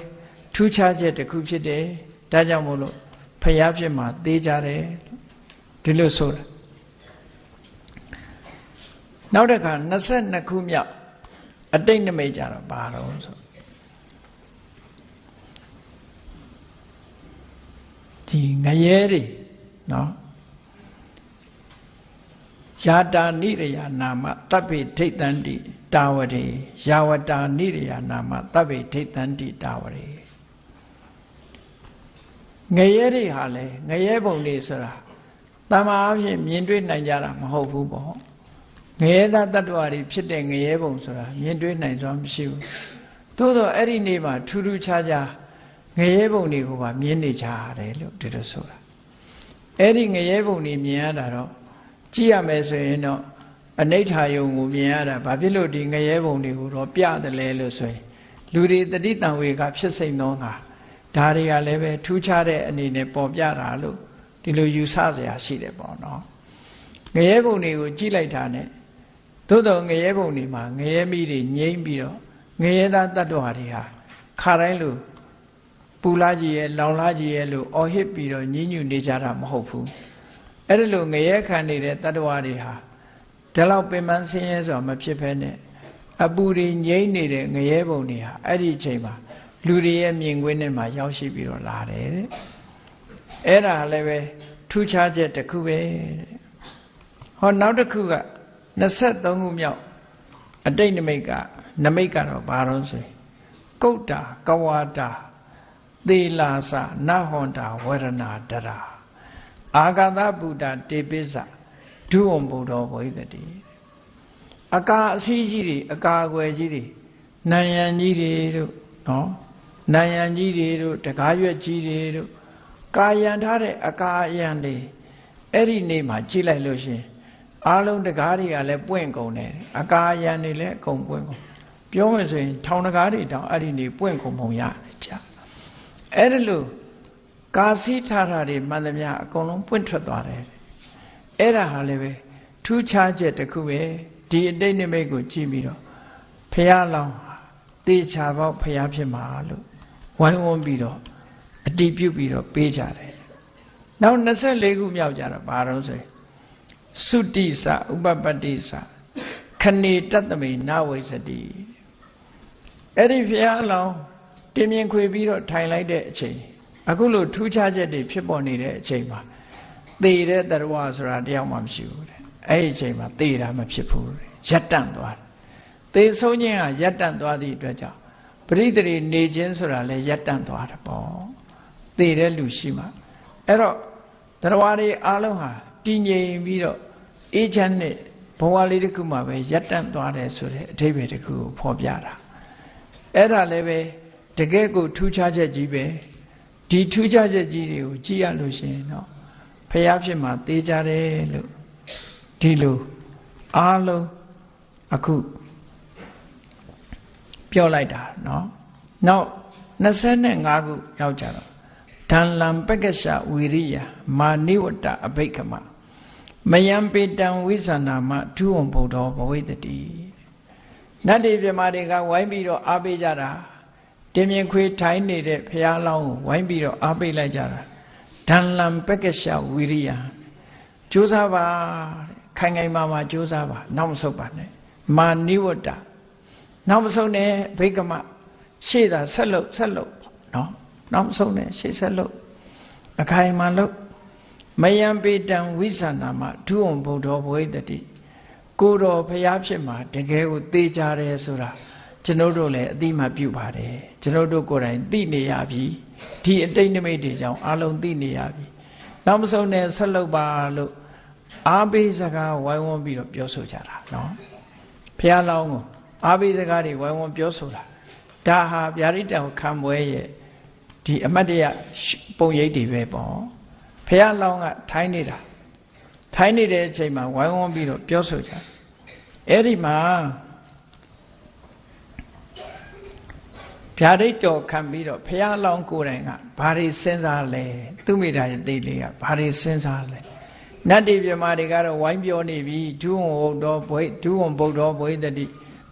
ထူးခြားချက်တစ်ခုဖြစ်တယ်ဒါကြောင့်မို့လို့ဖျားဖြစ်မှာသေးကြတယ်ဒီလိုဆိုတာနောက်တစ်ခါ22ခုမြောက် အတိတ်နမိတ်ကြတော့ဘာတော့ဆိုဒီငရဲတွေနော်ယာတာနိရယနာမတပ်ပိထိတ်တန်တိတာဝရေယာဝတာနိရယနာမတပ်ပိထိတ်တန်တိတာဝရေငရဲတွေဟာလေငရဲပုံတွေဆိုတာတမန်အဖြစ်မြင်တွေ့နိုင်ကြတာမဟုတ်ဘူးပေါ့ ငရဲသားတ attva တွေဖြစ်တဲ့ငရဲပုံဆိုတာမြင်တွေ့နိုင်စွာမရှိဘူးသို့တော့အဲ့ဒီနေ့မှာထူးထူးခြားခြားငရဲပုံတွေကိုပါမြင်နေကြရတယ်လို့ဒီလိုဆိုတာအဲ့ဒီငရဲပုံတွေမြင်ရတာတော့ကြည့်ရမယ်ဆိုရင်တော့အနိဋ္ဌာယုံကိုမြင်ရတာဘာဖြစ်လို့ဒီငရဲပုံတွေကိုတော့ပြတယ်လဲလို့ဆိုရင်လူတွေတတိတံဝေကဖြစ်စိမ့်သောငါဒါတွေကလည်းပဲထူးခြားတဲ့အနေနဲ့ပေါ်ပြတာလို့ဒီလိုယူဆစရာရှိတယ်ပေါ့နော်ငရဲပုံတွေကိုကြည့်လိုက်တာ ਨੇ သို့တော်ငရဲပုံတွေမှာငရဲမိတွေငိမ့်ပြီးတော့ငရဲသားတ attva တွေဟာခါတိုင်းလို့ပူလာကြီးရဲ့လောင်လာကြီးရဲ့လို့အော်ဟစ်ပြီးတော့ညှဉ်းညူနေကြတာမဟုတ်ဘူးအဲ့ဒါလို့ငရဲခံနေတဲ့တ attva တွေဟာဒီလောက်ပင်ပန်းဆင်းရဲဆိုတာမဖြစ်ဖဲနဲ့အပူတွေငိမ့်နေတဲ့ငရဲပုံတွေဟာအဲ့ဒီအချိန်မှာလူတွေရဲ့မြင်ကွင်းထဲမှာရောက်ရှိပြီးတော့လာတယ်တဲ့အဲ့ဒါလည်းပဲထူးခြားချက်တစ်ခုပဲတဲ့ဟောနောက်တစ်ခုက 23ခုမြောက်အတိတ်နမိတ်ကနမိတ်ကတော့ဘာလို့ဆိုရင်ကုတ်တာကဝါတာသေလာစနဟွန်တာဝရဏတရာအာဂတဗုဒ္ဓတေပိစဒုဝံဘုဒ္ဓဝိသတိအကာအစည်းကြီးတွေအကာအကွယ်ကြီးတွေနံရံကြီးတွေတို့နော်နံရံကြီးတွေတို့တကားရွက်ကြီးတွေတို့ကာယံထားတဲ့အကာအယံတွေအဲ့ဒီနေ့မှာကြည့်လိုက်လို့ရှင် အားလုံးတကားတွေကလည်းပွင့်ကုန်တယ်အကာအယံတွေလည်းအကုန်ပွင့်ကုန်ပြောမယ်ဆိုရင်ထောင်တကားတွေတောင်အဲ့ဒီနေ့ပွင့်ကုန်ပုံရတယ်ကြာအဲ့ဒါလို့ကာစီးထားတာတွေမှန်သမျှအကုန်လုံးပွင့်ထွက်သွားတယ်အဲ့ဒါဟာလည်းပဲထူးခြားချက်တစ်ခုပဲဒီအတိတ်နိမိတ်ကိုကြည့်ပြီးတော့ဖះလောင်းတေချာပေါက်ဖះဖြစ်မှာလို့ဝိုင်းဝန်းပြီးတော့အတိပြုပြီးတော့ပေးကြတယ်နောက်24ခုမြောက်ကြတော့ဘာလို့ဆိုရင် သုတိစဥပပတ္တိစခဏေတတမေနဝိစတိအဲ့ဒီဖះလောင်းတင်းမြင်ခွေပြီးတော့ထိုင်လိုက်တဲ့အချိန်အခုလို့ထူးခြားချက်တွေဖြစ်ပေါ်နေတဲ့အချိန်မှာသေတဲ့တရဝဆိုတာတယောက်မှမရှိဘူးတဲ့အဲ့ဒီအချိန်မှာသေတာမဖြစ်ဘူးတဲ့ရပ်တန့်သွားတယ်သေဆုံးခြင်းဟာရပ်တန့်သွားသည့်အတွက်ကြောင့်ပရိသေနေခြင်းဆိုတာလည်းရပ်တန့်သွားတယ်ပေါ့သေတဲ့လူရှိမှအဲ့တော့တရဝတွေအားလုံးဟာတည်ငြိမ်ပြီးတော့ အေးချမ်းတဲ့ဘဝလေးတစ်ခုမှပဲရပ်တန့်သွားတယ်ဆိုတဲ့အဓိပ္ပာယ်တစ်ခုကိုဖော်ပြတာအဲ့ဒါလည်းပဲတကယ်ကိုထူးခြားချက်ကြီးပဲဒီထူးခြားချက်ကြီးတွေကိုကြည့်ရလို့ရှိရင်တော့ဖះဖြစ်မှာသေးကြတယ်လို့ဒီလိုအားလုံးအခုပြောလိုက်တာเนาะနောက်25ခုရောက်ကြတော့ဓာလံပက္ကရှဝီရိယမာနိဝတ္တအဘိက္ခမ မယံပေတံဝိဇာနာမဒုဝံဗုဒ္ဓဘဝိတတိနတ်တွေပြမာတွေကဝိုင်းပြီးတော့အားပေးကြတာတင်းမြင်ခွေထိုင်းနေတဲ့ဖះလောင်းကိုဝိုင်းပြီးတော့အားပေးလိုက်ကြတာဓာလံပက္ကရှဝီရိယကြိုးစားပါခိုင်ခိုင်မာမာကြိုးစားပါနောက်မဆုတ်ပါနဲ့မာနိဝတ္တနောက်မဆုတ်နဲ့ဘိက္ခမရှေ့သာဆက်လုပ်ဆက်လုပ်နော်နောက်မဆုတ်နဲ့ရှေ့ဆက်လုပ်အခိုင်မာလုပ် မယံပေတံဝိသနာမဒုဝံဗုဒ္ဓဘဝိတတိကိုတော်ဖျားဖြစ်မှာတကယ်ကိုသေချာတယ်ဆိုတာကျွန်တော်တို့လည်းအတိမပြုပါတယ်ကျွန်တော်တို့ကိုယ်တိုင်သိနေရပြီဒီအတိတ်နိမိတ်တွေကြောင့်အလုံးသိနေရပြီနောက်မဆုံးနဲ့ဆက်လုပ်ပါလို့အားပေးစကားဝိုင်းဝန်းပြီးတော့ပြောဆိုကြတာနော်ဖះလောင်းကိုအားပေးစကားတွေဝိုင်းဝန်းပြောဆိုတာဒါဟာဗျာဒိတံခံပွဲရဲ့ဒီအမတ်တရပုံရိပ်တွေပဲပေါ့ ဖះလောင်းကထိုင်းနေတာထိုင်းနေတဲ့အချိန်မှာဝိုင်းဝန်းပြီးတော့ပြောဆိုကြအဲ့ဒီမှာဗျာဒိတ်တော်ခံပြီးတော့ဖះလောင်းကိုယ်တိုင်ကဘာတွေစဉ်းစားလဲသူမိတာရဲ့သိလေးကဘာတွေစဉ်းစားလဲနတ်တိပြမတွေကတော့ဝိုင်းပြောနေပြီဒုဝံဟုတ်တော်ဘွေဒုဝံဗုဒ္ဓဘွေတတိ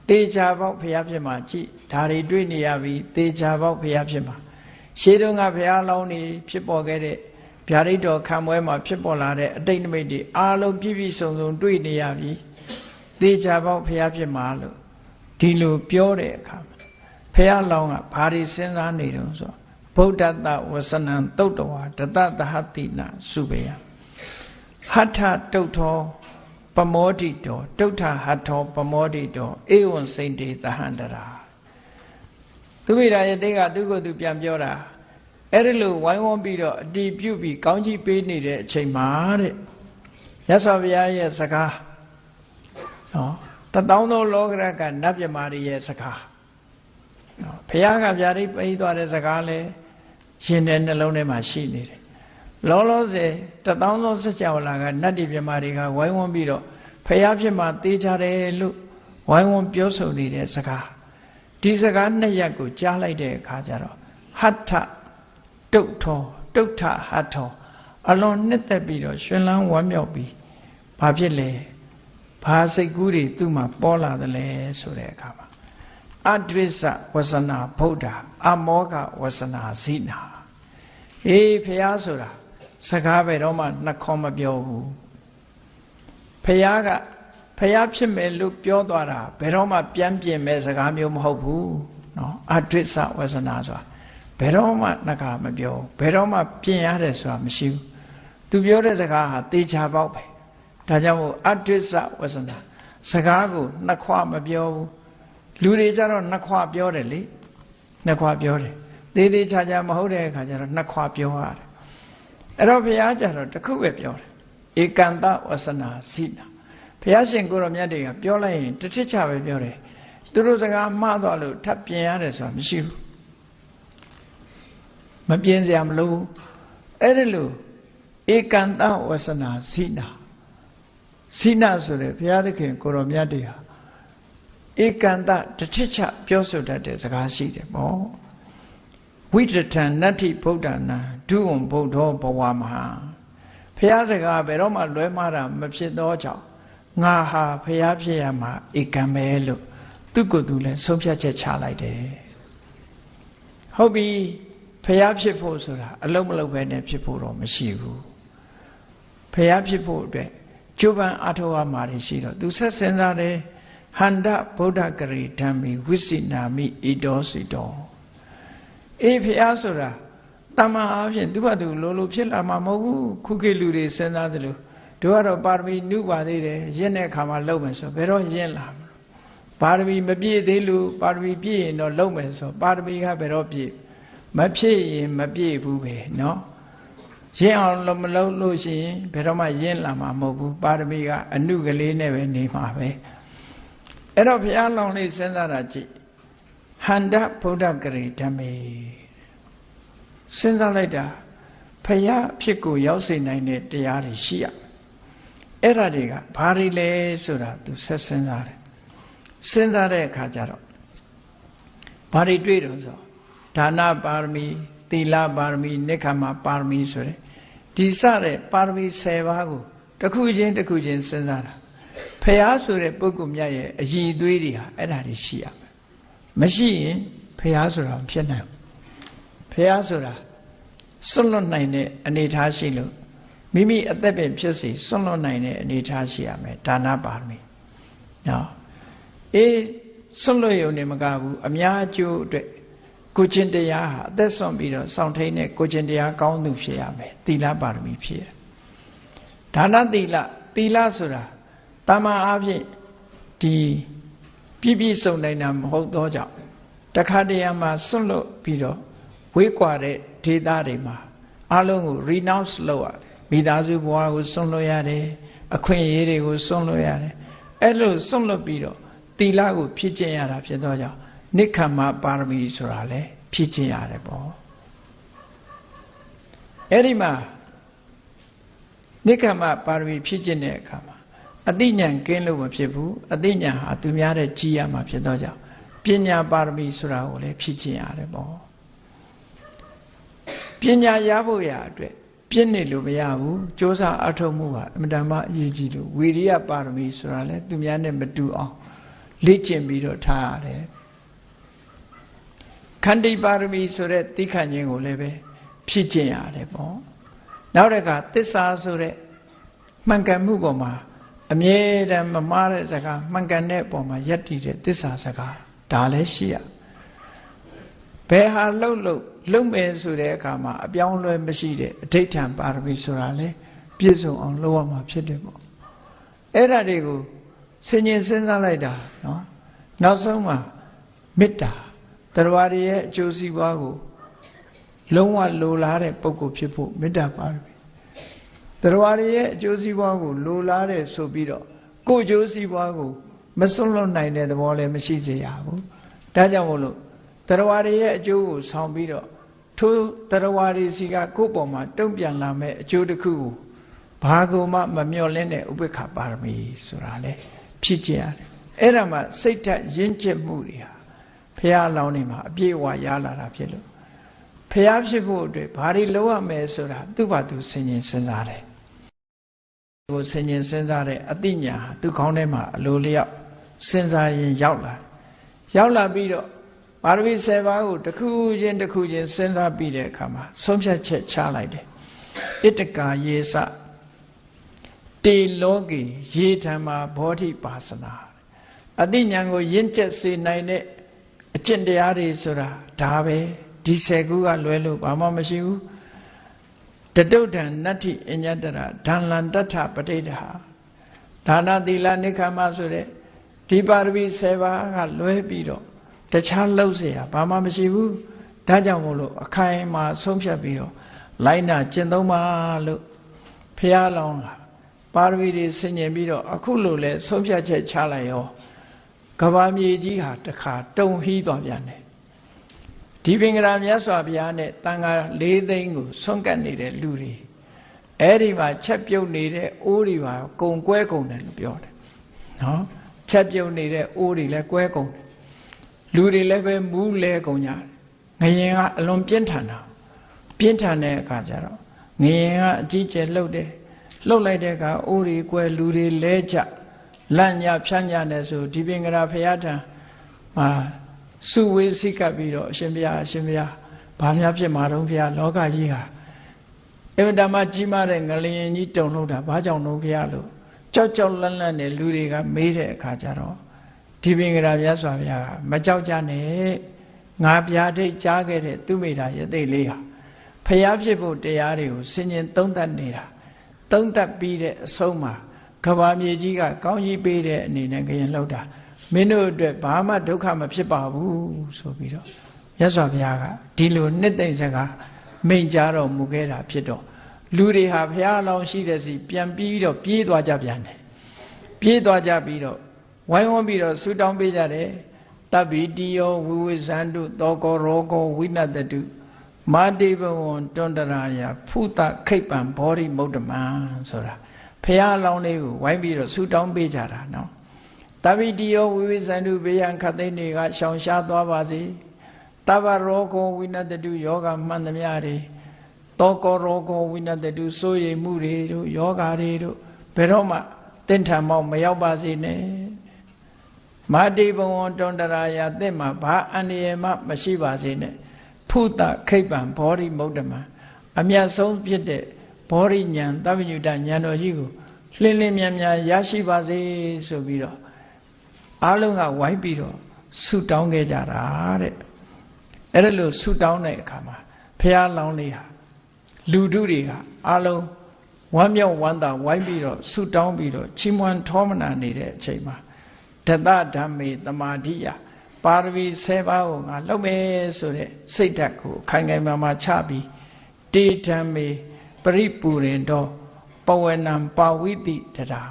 တေချာပေါက်ဖះဖြစ်မှာကြည်ဒါတွေတွေ့နေရပြီတေချာပေါက်ဖះဖြစ်မှာရှေးတုန်းကဖះလောင်းနေဖြစ်ပေါ်ခဲ့တဲ့ ဗျာဒိတ်တော်ခံပွဲမှာဖြစ်ပေါ်လာတဲ့အတိတ်နမိတ်တွေအားလုံးပြည့်ပြည့်စုံစုံတွေ့နေရပြီတေချာပေါက်ဖះဖြစ်မှာလို့ဒီလိုပြောတဲ့အခါဖះလောင်းကဘာတွေစဉ်းစားနေတုံးဆိုဗုဒ္ဓတဝဆနံတုတ်တော်တတသဟတိနာစုပေယဟထတုတ်တော်ပမောတိတောတုဋ္ဌဟထောပမောတိတောဧဝံစိန်တေသဟန္တရာသူမိရာရဲ့တေကသူ့ကိုယ်သူပြန်ပြောတာ အဲ့ဒီလိုဝိုင်းဝန်းပြီးတော့အတီးပြုတ်ပြီးကောင်းကြီးပေးနေတဲ့အချိန်မှာတဲ့ရသော်ဘုရားရဲ့စကားနော်တသောသောလောကရကနတ်မြမာရီရဲ့စကားနော်ဘုရားကဗျာဒိတ်ပေးသွားတဲ့စကားလဲရှင်တဲ့နှလုံးထဲမှာရှိနေတယ်လောလောဆယ်တသောသောစကြဝဠာကနတ်တိမြမာတွေကဝိုင်းဝန်းပြီးတော့ဖះဖြစ်မှတေးကြတယ်လို့ဝိုင်းဝန်းပြောဆိုနေတဲ့စကားဒီစကားနှစ်ရက်ကိုကြားလိုက်တဲ့အခါကျတော့ဟထ တုတ်ထောတုတ်ထဟထောအလွန်နှစ်သက်ပြီးတော့ရှင်လန်းဝမ်းမြောက်ပြီးဘာဖြစ်လဲဘာစိတ်ကူးတွေသူ့မှာပေါ်လာသလဲဆိုတဲ့အခါမှာအဒိစ္စဝဆနာဗုဒ္ဓအမောကဝဆနာဇိနာအေးဖះဆိုတာစကားပဲတော့မှနှခေါ်မပြောဘူးဖះကဖះဖြစ်မယ်လို့ပြောသွားတာဘယ်တော့မှပြန်ပြင်မဲ့စကားမျိုးမဟုတ်ဘူးเนาะအဒိစ္စဝဆနာဆိုတာ ဘယ်တော့မှနှခါမပြောဘယ်တော့မှပြင်ရတယ်ဆိုတာမရှိဘူးသူပြောတဲ့စကားဟာတေချာပေါက်ပဲဒါကြောင့်မို့အဒိစ္စဝဆနာစကားကိုနှခွမပြောဘူးလူတွေကြတော့နှခွပြောတယ်လေနှခွပြောတယ်သေးသေးချာချာမဟုတ်တဲ့အခါကျတော့နှခွပြောရတယ်အဲ့တော့ဘုရားကြတော့တခုပဲပြောတယ်ဧကန္တဝဆနာစိနာဘဘုရားရှင်ကိုရောမြတ်တွေကပြောလိုက်ရင်တစ်ထစ်ချပဲပြောတယ်သူတို့စကားမှားသွားလို့ထပ်ပြင်ရတယ်ဆိုတာမရှိဘူး မပြင်စရာမလိုအဲ့ဒီလိုဧကန္တဝဆနာစိနာစိနာဆိုတဲ့ဘုရားသခင်ကိုရောမြတ်တွေဟာဧကန္တတထစ်ချပြောဆိုတတ်တဲ့စကားရှိတယ်ပေါ့ဝိတထံနတ္ထိဗုဒ္ဓနာဒုဝံဗုဒ္ဓောဘဝမဟာဘုရားစကားဘယ်တော့မှလွဲမှားတာမဖြစ်သောကြောင့်ငါဟာဘုရားဖြစ်ရမှာဧကံပဲလို့သူ့ကိုယ်သူလည်းဆုံးဖြတ်ချက်ချလိုက်တယ်ဟုတ်ပြီ ဖះဖြစ်ဖို့ဆိုတာအလုံးမလုံးပဲနဲ့ဖြစ်ဖို့တော့မရှိဘူးဖះဖြစ်ဖို့အတွက်ကျိုးပန်းအထောက်အမှာတွေရှိတော့သူဆက်စဉ်းစားတယ်ဟန္တဗုဒ္ဓဂရိဓမ္မိဝိစိနာမိဣတောစီတောအေးဖះဆိုတာတမန်အားဖြင့်သူ့ဘာသူလိုလိုဖြစ်လာမှာမဟုတ်ဘူးခုခေတ်လူတွေစဉ်းစားတယ်လို့တို့ကတော့ပါရမီနုပါသေးတယ်ရင့်တဲ့အခါမှာလုံမယ်ဆိုဘယ်တော့ရင့်လာမလဲပါရမီမပြည့်သေးလို့ပါရမီပြည့်ရင်တော့လုံမယ်ဆိုပါရမီကဘယ်တော့ပြည့် မဖြစ်ရင်မပြည့်ဘူးပဲเนาะရင့်အောင်မလုပ်လို့ရှိရင်ဘယ်တော့မှရင့်လာမှာမဟုတ်ဘူးပါရမီကအနုကလေးနဲ့ပဲနေမှာပဲအဲ့တော့ဘုရားလောင်းလေးစဉ်းစားတာကြည့်ဟန္တဗုဒ္ဓဂရိဓမ္မေစဉ်းစားလိုက်တာဖယားဖြစ်ကိုရောက်စေနိုင်တဲ့တရားတွေရှိရအဲ့ဒါတွေကဘာတွေလဲဆိုတာသူဆက်စဉ်းစားတယ်စဉ်းစားတဲ့အခါကျတော့ဘာတွေတွေ့တော့ဆို ဒါနပါရမီသီလပါရမီနိက္ခမပါရမီဆိုတဲ့ဒီစတဲ့ပါရမီ10ပါးကိုတစ်ခုချင်းတစ်ခုချင်းစဉ်းစားတာဖះဆိုတဲ့ပုဂ္ဂိုလ်မြတ်ရဲ့အည်သွေးတွေဟာအဲ့ဒါတွေရှိရမယ်မရှိရင်ဖះဆိုတာမဖြစ်နိုင်ဘူးဖះဆိုတာစွန့်လွတ်နိုင်တဲ့အနေထားရှိလို့မိမိအသက်ပင်ဖြစ်စီစွန့်လွတ်နိုင်တဲ့အနေထားရှိရမယ်ဒါနပါရမီနော်အေးစွန့်လွတ်ရုံနဲ့မကဘူးအများအကျိုးအတွက် ကိုချင်းတရားဟာအသက်ဆုံးပြီးတော့စောင့်ထိန်တဲ့ကိုချင်းတရားကောင်းသူဖြစ်ရမယ်သီလပါရမီဖြစ်ရဒါနသီလသီလဆိုတာတာမန်အားဖြင့်ဒီပြည့်ပြည့်စုံနိုင်တာမဟုတ်သောကြောင့်တခါတရံမှာစွန့်လွတ်ပြီးတော့ဝေးကွာတဲ့ဒေသတွေမှာအလုံးကို renounce လုပ်ရတယ်မိသားစုဘဝကိုစွန့်လွတ်ရတယ်အခွင့်အရေးတွေကိုစွန့်လွတ်ရတယ်အဲ့လိုစွန့်လွတ်ပြီးတော့သီလကိုဖြည့်ကျင့်ရတာဖြစ်သောကြောင့် နိက္ခမပါရမီဆိုတာလေဖြည့်ကျင့်ရတယ်ပေါ့အဲ့ဒီမှာနိက္ခမပါရမီဖြည့်ကျင့်တဲ့အခါမှာအသိဉာဏ်ကင်းလို့မဖြစ်ဘူးအသိဉာဏ်ဟာသူများတဲ့ကြီးရမှာဖြစ်တော့ကြောင့်ပညာပါရမီဆိုတာကိုလည်းဖြည့်ကျင့်ရတယ်ပေါ့ပညာရဖို့ရအတွက်ပြည့်နေလို့မရဘူးစ조사အထောက်မှုဟာအမှန်တမ်းအရေးကြီးလို့ဝီရိယပါရမီဆိုတာလဲသူများနဲ့မတူအောင်လေ့ကျင့်ပြီးတော့ထားရတယ် ခန္တီပါရမီဆိုတဲ့သိခန့်ခြင်းကိုလည်းပဲဖြည့်ကျင့်ရတယ်ပေါ့နောက်တစ်ခါသစ္စာဆိုတဲ့မှန်ကန်မှုပေါ်မှာအမြဲတမ်းမမှားတဲ့စကားမှန်ကန်တဲ့ပုံမှာယက်တည်တဲ့သစ္စာစကားဒါလည်းရှိရဘယ်ဟာလှုပ်လှုပ်လှုပ်မယ်ဆိုတဲ့အခါမှာအပြောင်းလဲမရှိတဲ့အဋိဋ္ဌံပါရမီဆိုတာလေပြည့်စုံအောင်လုပ်ရမှာဖြစ်တယ်ပေါ့အဲ့ဒါတွေကိုဆင်ញင်စဉ်းစားလိုက်တာနော်နောက်ဆုံးမှာမေတ္တာ တရားရရဲ့အကျိုးစီးပွားကိုလုံးဝလိုလားတဲ့ပုဂ္ဂိုလ်ဖြစ်ဖို့မေတ္တာပါရမီတရားရရဲ့အကျိုးစီးပွားကိုလိုလားတဲ့ဆိုပြီးတော့ကိုယ်အကျိုးစီးပွားကိုမစွန့်လွတ်နိုင်တဲ့သဘောလည်းမရှိစေရဘူးဒါကြောင့်မို့လို့တရားရရဲ့အကျိုးကိုဆောင်ပြီးတော့ထိုတရားရစီကကိုယ့်ပေါ်မှာတုံ့ပြန်လာမဲ့အကျိုးတစ်ခုကိုဘာကိုမှမမျှော်လင့်တဲ့ဥပေက္ခပါရမီဆိုတာလေဖြစ်ကြရတယ်အဲ့ဒါမှစိတ်ဓာတ်ရင့်ကျက်မှုတွေဟာ ဖះအလောင်းနေမှာအပြည့်အဝရလာတာဖြစ်လို့ဖះဖြစ်ဖို့အတွက်ဘာတွေလုပ်ရမယ်ဆိုတာသူ့ဘာသူဆင်ញင်စဉ်းစားတယ်ကိုဆင်ញင်စဉ်းစားတဲ့အသိဉာဏ်ဟာသူ့ခေါင်းထဲမှာအလိုလျောက်စဉ်းစားရင်ရောက်လာရောက်လာပြီးတော့ပါရမီ7ပါးကိုတစ်ခုချင်းတစ်ခုချင်းစဉ်းစားပြီးတဲ့အခါမှာဆုံးဖြတ်ချက်ချလိုက်တယ်ဣတကာယေစတေလောကေရေဓမ္မာဘောဓိပါစနာအသိဉာဏ်ကိုရင့်ကျက်စေနိုင်တဲ့ အကျင့်တရားတွေဆိုတာဒါပဲဒီဆယ်ခုကလွဲလို့ဘာမှမရှိဘူးတတုဒ္ဒံနတ္ထိအညတရဓာလန္တထပဋိဒဟာဒါနသီလနိခမဆိုတဲ့ဒီပါရမီ7ပါးကလွဲပြီးတော့တခြားလှုပ်เสียဘာမှမရှိဘူးဒါကြောင့်မို့လို့အခိုင်အမာဆုံးဖြတ်ပြီးတော့လိုက်နာကျင့်သုံးပါလို့ဖះလောင်းကပ ပါရမီတွေဆင်ញင်ပြီးတော့အခုလိုလဲဆုံးဖြတ်ချက်ချလိုက်ရော ကဘာမြေကြီးဟာတခါတုံဟီးသွားပြန်တယ်ဒီပင်ကရာမြတ်စွာဘုရားနဲ့တန်ခါ၄သိန်းကိုဆွန့်ကပ်နေတဲ့လူတွေအဲ့ဒီမှာချက်ပြုတ်နေတဲ့အိုးတွေပါကုံကွဲကုံတယ်လို့ပြောတယ်နော်ချက်ပြုတ်နေတဲ့အိုးတွေလည်းကွဲကုံတယ်လူတွေလည်းပဲမူးလဲကုံကြတယ်ငရင်ကအလွန်ပြင်းထန်တာပြင်းထန်တဲ့အခါကျတော့ငရင်ကအကြီးကျယ်လှုပ်တယ်လှုပ်လိုက်တဲ့အခါအိုးတွေကွဲလူတွေလဲကြ လန့်ညဖြန့်ညနဲ့ဆိုဒီပင်ကရာဖရာထံမှာစုဝေးစိတ်ကပ်ပြီးတော့အရှင်ဘုရားအရှင်ဘုရားဘာများဖြစ်မှာတော့ဘုရားလောကကြီးဟာအင်မတန်မှကြီးမားတဲ့ငလျင်ကြီးတုံလို့တာဘာကြောင့်လို့ဘုရားလို့ကြောက်ကြောက်လန့်လန့်နဲ့လူတွေကမေးတဲ့အခါကျတော့ဒီပင်ကရာမြတ်စွာဘုရားကမကြောက်ကြနဲ့ငါပြာဒိတ်ကြားခဲ့တဲ့သူမိတာရသိလေးဟာဖျားဖြစ်ဖို့တရားတွေကိုဆင်ញင်သုံးသပ်နေတာသုံးသပ်ပြီးတဲ့အဆုံးမှာ ကဘာမြေကြီးကကောင်းကြီးပေးတဲ့အနေနဲ့ကြရင်လှုပ်တာမင်းတို့အတွက်ဘာမှဒုက္ခမဖြစ်ပါဘူးဆိုပြီးတော့ရသော်ဘုရားကဒီလိုနှစ်သိမ့်စကားမိန့်ကြားတော်မူခဲ့တာဖြစ်တော့လူတွေဟာဘုရားအလောင်းရှိတဲ့စီပြန်ပြီးတော့ပြေးသွားကြပြန်တယ်ပြေးသွားကြပြီးတော့ဝိုင်းဝန်းပြီးတော့ဆူတောင်းပေးကြတယ်တဗ္ဗိတိယောဝိဝိဇန္တုသောကောရောကောဝိနတတုမာတိဘဝံတွန္တရာယဖုတခိပ္ပံဘောရိမုဒ္ဓမံဆိုတာ ဖះအလောင်းလေးကိုဝိုင်းပြီးတော့ဆူတောင်းပေးကြတာနော်တဗိတိယောဝိဝိဇန္တုဘေယံခသိန်းတွေကရှောင်ရှားသွားပါစေတဗ္ဗရောဂောဝိနတတုယောဂမှန်သမျှတွေတောကောရောဂောဝိနတတုစိုးရိမ်မှုတွေတို့ယောဂတွေတို့ဘယ်တော့မှတင့်ထံမောက်မရောက်ပါစေနဲ့မာတိဘဝံတွန္တရာယတင့်မှာဘာအန္တရာယ်မှမရှိပါစေနဲ့ဖုတခိပ္ပံဘောဓိမုဒ္ဓမံအမြတ်ဆုံးဖြစ်တဲ့ ဘောဓိဉာဏ်တပ္ပညုတဉာဏ်တော်ကြီးကိုလင်းလင်းမြန်မြန်ရရှိပါစေဆိုပြီးတော့အားလုံးကဝိုင်းပြီးတော့ဆုတောင်းခဲ့ကြတာတဲ့အဲ့ဒါလို့ဆုတောင်းတဲ့အခါမှာဖះလောင်းလေးဟာလူထုတွေကအားလုံးဝမ်းမြောက်ဝမ်းသာဝိုင်းပြီးတော့ဆုတောင်းပြီးတော့ချီးမွမ်းထောမနာနေတဲ့အချိန်မှာတတဓမ္မေတမာတိယပါရမီ7ပါးကိုငါလုပ်မယ်ဆိုတဲ့စိတ်ဓာတ်ကိုခိုင်ခိုင်မာမာချပြီးတေဓမ္မေ ပရိပူရင်တော့ပဝေနံပါဝိတိတရာ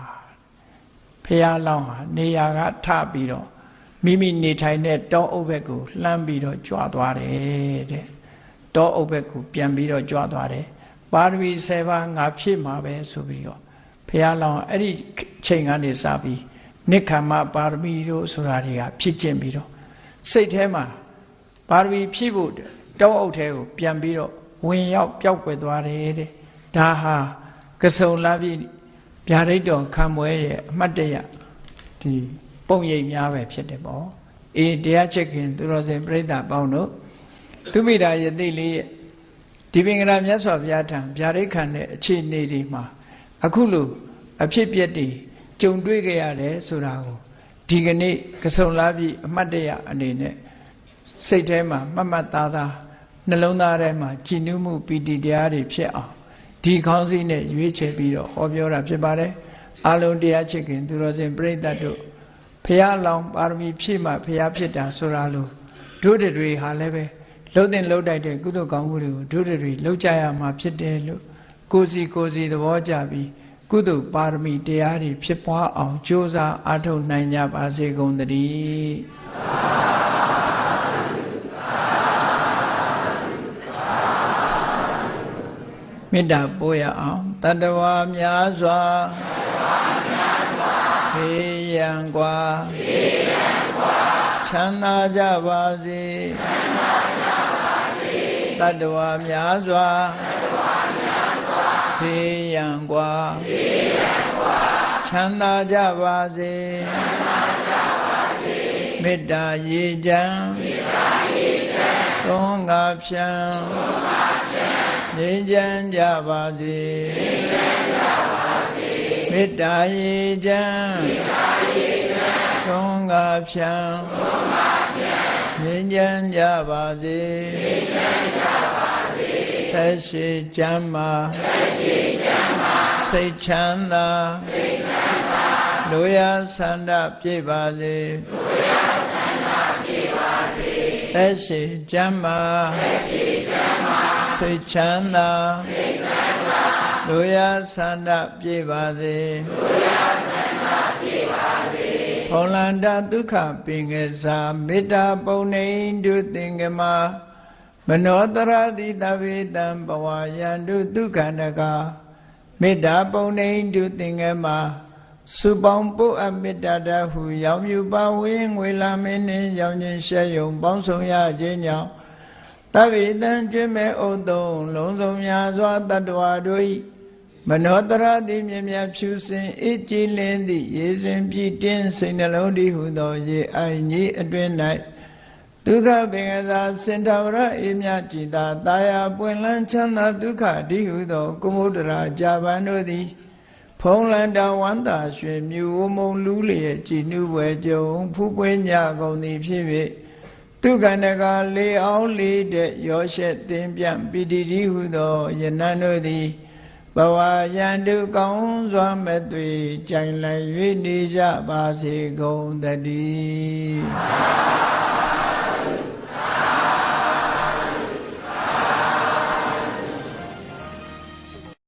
ဖះလောင်းဟာနေရာကထပြီးတော့မိမိနေထိုင်တဲ့တောအုပ်ဘက်ကိုလှမ်းပြီးတော့ကြွားသွားတယ်တဲ့တောအုပ်ဘက်ကိုပြန်ပြီးတော့ကြွားသွားတယ်ပါရမီ7ပါးငါဖြည့်မှာပဲဆိုပြီးတော့ဖះလောင်းအဲ့ဒီချိန်ကနေစပြီးနိခမ္မပါရမီတို့ဆိုတာတွေကဖြစ်ကျင်ပြီးတော့စိတ်ထဲမှာပါရမီဖြည့်ဖို့တောအုပ်ထဲကိုပြန်ပြီးတော့ဝင်ရောက်ပျောက်ကွယ်သွားတယ်တဲ့ ဒါဟာကစုံလာပြီဗျာဒိတ်တော်ခံပွဲရဲ့အမှတ်တရဒီပုံရိပ်များပဲဖြစ်တယ်ပေါ့အေးတရားချက်ခင်သူတော်စင်ပြိဿပေါင်းတို့သူမိတာယသိလေးရဲ့ဒီပင်ကရာမြတ်စွာဘုရားထံဗျာဒိတ်ခံတဲ့အခြေအနေတွေမှာအခုလိုအဖြစ်ပြက်တွေကြုံတွေ့ကြရတယ်ဆိုတာကိုဒီကနေ့ကစုံလာပြီအမှတ်တရအနေနဲ့စိတ်ထဲမှာမှတ်မှတ်သားသားနှလုံးသားထဲမှာကြည်နူးမှုပီတိတရားတွေဖြစ်အောင် ဒီခေါင်းစည်းနဲ့ရွေးချယ်ပြီးတော့ဟောပြောတာဖြစ်ပါတယ်အလုံးတရားချစ်ခင်သူတော်စင်ပြိဿတ်တို့ဖះလောင်ပါရမီဖြည့်မှဖះဖြစ်တာဆိုတာလို့တို့တွေဟာလည်းပဲလှုပ်တဲ့လှုပ်တိုက်တဲ့ကုသိုလ်ကောင်းမှုတွေကိုတို့တွေလှုပ်ကြရမှာဖြစ်တယ်လို့ကိုစီကိုစီသဘောကြပြီးကုသိုလ်ပါရမီတရားတွေဖြစ်ပွားအောင်ကြိုးစားအားထုတ်နိုင်ကြပါစေကုန်သတည်း မေတ္တာပို့ရအောင်တတဝါများစွာဖေးရန်กว่าချမ်းသာကြပါစေတတဝါများစွာဖေးရန်กว่าချမ်းသာကြပါစေမေတ္တာရေချမ်းသုံးငါဖြံ ငြိမ်းချမ်းကြပါစေမေတ္တာရေချမ်းသုံးငါဖြံငြိမ်းချမ်းကြပါစေသက်ရှိချမ်းမာစိတ်ချမ်းသာလူရဆန္ဒပြည့်ပါစေသက်ရှိချမ်းမာ စိတ်ချမ်းသာလူလူရဆန္ဒပြေပါစေလူရဆန္ဒပြေပါစေဖုံလန္တဒုက္ခပင်ကစားမေတ္တာပုံနေတုသင်္ကမမနောတရတိတဝေတံဘဝယန္တုဒုက္ခန္တကမေတ္တာပုံနေတုသင်္ကမစုပေါင်းပုအမေတ္တာတဟုရောင်မြူပါဝင်းငွေလာမင်းနှင့်ရောင်ခြင်းရှဲယုံပေါင်းဆောင်ရခြင်းကြောင့် တဗ္ဗေတံကျွမ်းမဲ့ဥတုံလုံးစုံများစွာတတ္တဝါတို့၏မနောတရတိမြင်မြဖြူစင်အေးကြည်လင်းသည့်ရေစင်ပြည့်တင်းစိတ်နှလုံးတည်ဟုသောရေအိုင်ကြီးအတွင်၌ဒုက္ခပင်ကစားစင်တော်ရအေးမြကြည်သာတာယာပွင့်လန်းချမ်းသာဒုက္ခတည်ဟုသောကုမုဒ္ဒရာဂျာပန်တို့သည် ဖုံးလန်တဝန္တာရွှေမြူဝမုံလူးလျက်ကြည်နုပွဲကြုံဖူးပွဲညကုန်သည်ဖြစ်၍ ဒုက္ခနကလေအောင်လေးတဲ့ရောရှက်သင်ပြပိတိတိဟုသောယနန်တို့သည်ဘဝယန္တုကောင်းစွာမဲ့သွေကြိုင်လိုက်၍နေကြပါစေကုန်တည်း